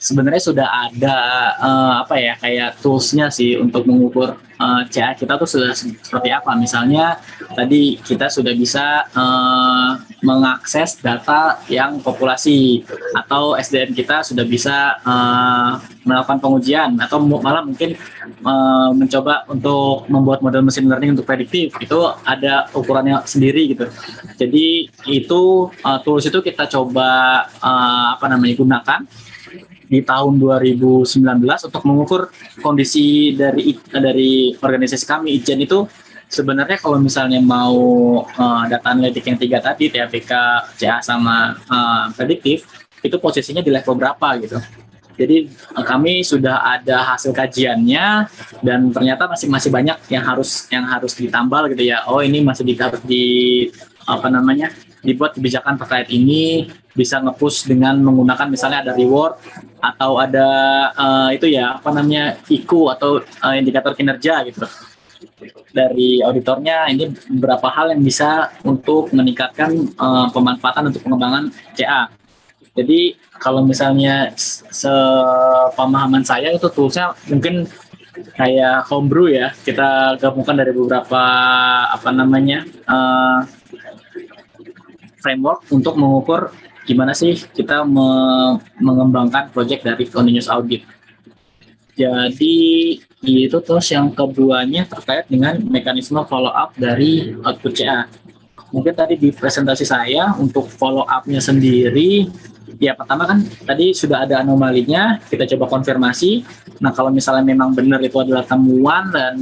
sebenarnya sudah ada uh, apa ya kayak toolsnya sih untuk mengukur uh, eh, CA kita tuh sudah seperti apa. Misalnya tadi kita sudah bisa uh, mengakses data yang populasi atau SDM kita sudah bisa uh, melakukan pengujian atau malah mungkin uh, mencoba untuk membuat model mesin learning untuk prediktif itu ada ukurannya sendiri gitu. Jadi itu uh, tools itu kita coba uh, apa namanya gunakan di tahun 2019 untuk mengukur kondisi dari dari organisasi kami Ijen itu sebenarnya kalau misalnya mau uh, data analitik yang tiga tadi TAPK, CA sama uh, prediktif itu posisinya di level berapa gitu. Jadi uh, kami sudah ada hasil kajiannya dan ternyata masih masih banyak yang harus yang harus ditambal gitu ya. Oh ini masih di, di apa namanya dibuat kebijakan terkait ini bisa ngepush dengan menggunakan misalnya ada reward atau ada uh, itu ya apa namanya IQ atau uh, indikator kinerja gitu dari auditornya ini beberapa hal yang bisa untuk meningkatkan uh, pemanfaatan untuk pengembangan CA. Jadi kalau misalnya sepemahaman saya itu toolsnya mungkin kayak homebrew ya kita gabungkan dari beberapa apa namanya uh, framework untuk mengukur gimana sih kita me mengembangkan project dari continuous audit. Jadi itu terus yang keduanya terkait dengan mekanisme follow up dari output CA. Mungkin tadi di presentasi saya untuk follow up-nya sendiri, ya pertama kan tadi sudah ada anomalinya, kita coba konfirmasi. Nah kalau misalnya memang benar itu adalah temuan dan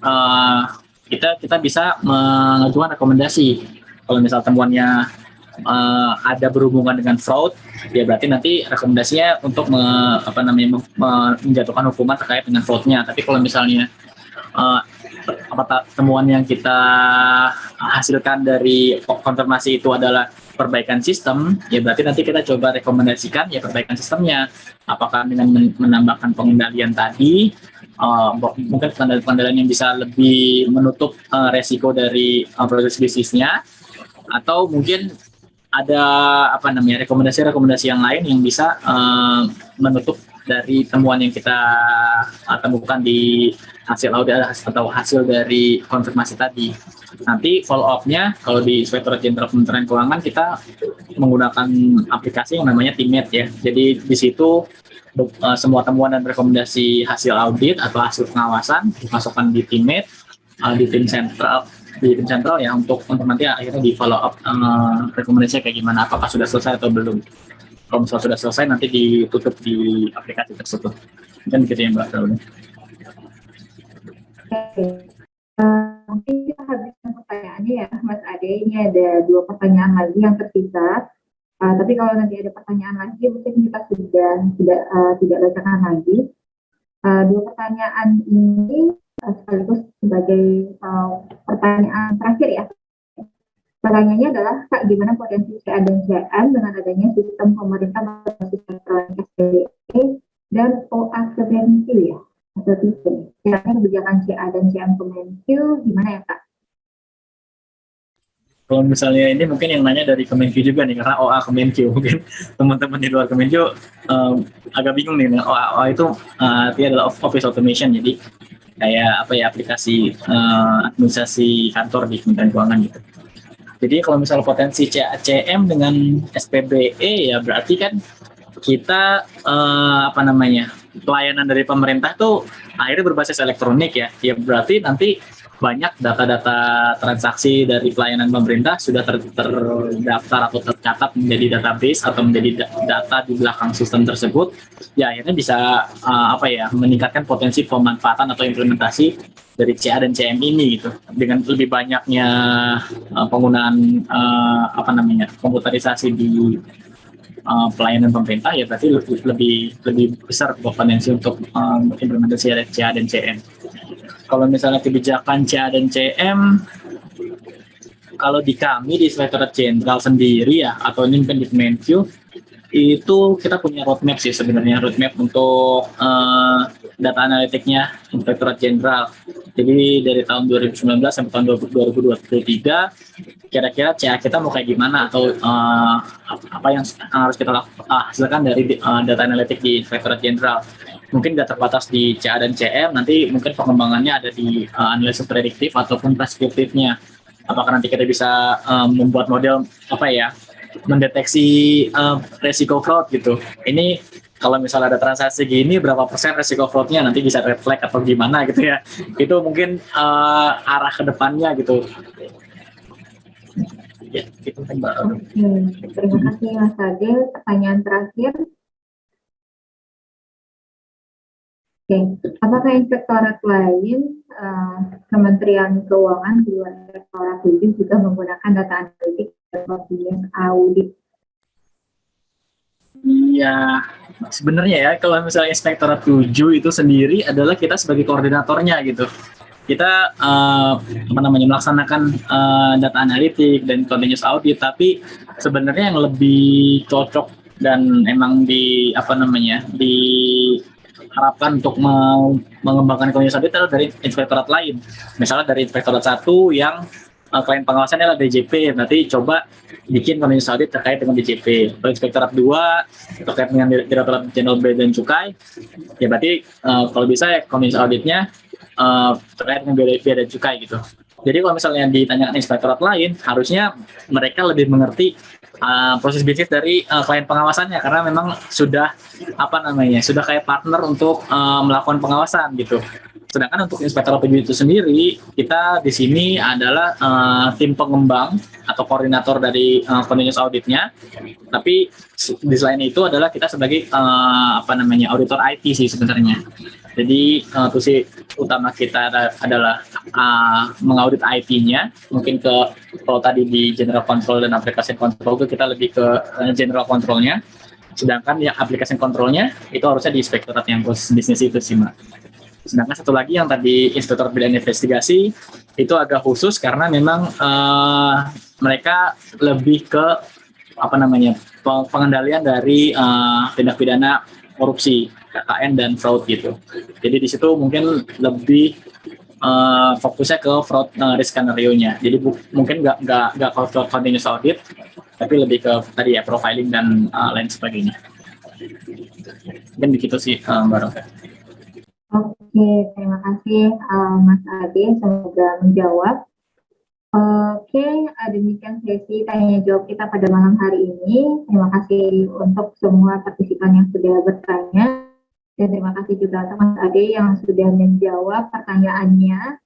uh, kita kita bisa mengajukan rekomendasi. Kalau misal temuannya uh, ada berhubungan dengan fraud, ya berarti nanti rekomendasinya untuk me, apa namanya menjatuhkan hukuman terkait dengan fraudnya. Tapi kalau misalnya uh, apa temuan yang kita hasilkan dari konfirmasi itu adalah perbaikan sistem, ya berarti nanti kita coba rekomendasikan ya perbaikan sistemnya. Apakah dengan menambahkan pengendalian tadi, uh, mungkin pengendalian yang bisa lebih menutup uh, resiko dari uh, proses bisnisnya, atau mungkin ada apa namanya rekomendasi-rekomendasi yang lain yang bisa uh, menutup dari temuan yang kita uh, temukan di hasil audit atau hasil dari konfirmasi tadi. Nanti follow up-nya kalau di Inspektorat Jenderal Kementerian Keuangan kita menggunakan aplikasi yang namanya Teammate ya. Jadi di situ uh, semua temuan dan rekomendasi hasil audit atau hasil pengawasan dimasukkan di Teammate uh, di tim sentral di tim sentral ya untuk untuk nanti akhirnya di follow up uh, rekomendasinya kayak gimana apakah sudah selesai atau belum. Kalau misalnya sudah selesai nanti ditutup di aplikasi tersebut. Kan gitu ya mbak. Uh, mungkin kita habiskan pertanyaannya ya Mas Ade. Ini ada dua pertanyaan lagi yang tersisa uh, tapi kalau nanti ada pertanyaan lagi mungkin kita sudah tidak uh, tidak bacakan lagi. Uh, dua pertanyaan ini sekaligus sebagai uh, pertanyaan terakhir ya. Pertanyaannya adalah, Kak, gimana potensi CA dan CM dengan adanya sistem pemerintah berbasis elektronik SPBE dan OA Kemenq ya? Atau sistem. Kira-kira kebijakan CA dan CM Kemenq gimana ya, Kak? Kalau misalnya ini mungkin yang nanya dari Kemenq juga nih, karena OA Kemenq. Mungkin teman-teman di luar Kemenq um, agak bingung nih, OA, OA itu uh, artinya adalah Office Automation, jadi kayak apa ya aplikasi uh, administrasi kantor di Kementerian Keuangan gitu. Jadi kalau misalnya potensi CACM dengan SPBE ya berarti kan kita uh, apa namanya pelayanan dari pemerintah tuh akhirnya berbasis elektronik ya. Ya berarti nanti banyak data-data transaksi dari pelayanan pemerintah sudah ter terdaftar atau tercatat menjadi database atau menjadi data di belakang sistem tersebut ya akhirnya bisa uh, apa ya meningkatkan potensi pemanfaatan atau implementasi dari CA dan CM ini gitu dengan lebih banyaknya uh, penggunaan uh, apa namanya komputerisasi di uh, pelayanan pemerintah ya berarti lebih lebih, lebih besar potensi untuk um, implementasi CA dan CM. Kalau misalnya kebijakan CA dan CM kalau di kami di Inspektorat Jenderal sendiri ya atau ini mungkin di Kemenkyu itu kita punya roadmap sih sebenarnya roadmap untuk uh, data analitiknya Inspektorat Jenderal. Jadi dari tahun 2019 sampai tahun 2023 kira-kira CA kita mau kayak gimana atau uh, apa yang harus kita hasilkan dari uh, data analitik di Inspektorat Jenderal. Mungkin nggak terbatas di CA dan CM, nanti mungkin pengembangannya ada di uh, analisis prediktif ataupun preskriptifnya. Apakah nanti kita bisa um, membuat model apa ya mendeteksi uh, resiko fraud gitu. Ini kalau misalnya ada transaksi gini berapa persen resiko fraudnya nanti bisa flag atau gimana gitu ya. Itu mungkin uh, arah ke depannya gitu. Ya, itu Oke, terima kasih Mas Ade. Pertanyaan terakhir. Oke, apakah inspektorat lain, uh, Kementerian Keuangan di luar inspektorat ini juga menggunakan data analitik dan audit? Iya, sebenarnya ya kalau misalnya inspektorat 7 itu sendiri adalah kita sebagai koordinatornya gitu. Kita uh, apa namanya melaksanakan uh, data analitik dan continuous audit, tapi sebenarnya yang lebih cocok dan emang di apa namanya di harapkan untuk mengembangkan continuous audit adalah dari inspektorat lain. Misalnya dari inspektorat satu yang uh, klien pengawasannya adalah DJP, nanti coba bikin continuous audit terkait dengan DJP. Kalau inspektorat dua terkait dengan Direktorat Jenderal Bea dan Cukai, ya berarti uh, kalau bisa continuous auditnya uh, terkait dengan Bea dan Cukai gitu. Jadi kalau misalnya ditanyakan inspektorat lain, harusnya mereka lebih mengerti uh, proses bisnis dari uh, klien pengawasannya karena memang sudah apa namanya sudah kayak partner untuk uh, melakukan pengawasan gitu. Sedangkan untuk inspektor PJ itu sendiri, kita di sini adalah uh, tim pengembang atau koordinator dari uh, continuous auditnya. Tapi di selain itu adalah kita sebagai uh, apa namanya auditor IT sih sebenarnya. Jadi uh, tusi utama kita adalah uh, mengaudit IT-nya, mungkin ke kalau tadi di general control dan aplikasi control itu kita lebih ke uh, general controlnya, sedangkan yang aplikasi controlnya itu harusnya di inspektorat yang khusus bisnis itu sih mbak. Sedangkan satu lagi yang tadi inspektor bidang investigasi itu agak khusus karena memang uh, mereka lebih ke apa namanya pengendalian dari uh, tindak pidana korupsi KKN dan fraud gitu. Jadi di situ mungkin lebih uh, fokusnya ke fraud uh, risk scenario-nya. Jadi mungkin nggak nggak nggak continuous audit, tapi lebih ke tadi ya profiling dan uh, lain sebagainya. Mungkin begitu sih uh, Mbak Roka. Oke, terima kasih uh, Mas Ade, semoga menjawab. Oke, demikian sesi tanya jawab kita pada malam hari ini. Terima kasih untuk semua partisipan yang sudah bertanya. Dan terima kasih juga teman Mas Ade yang sudah menjawab pertanyaannya.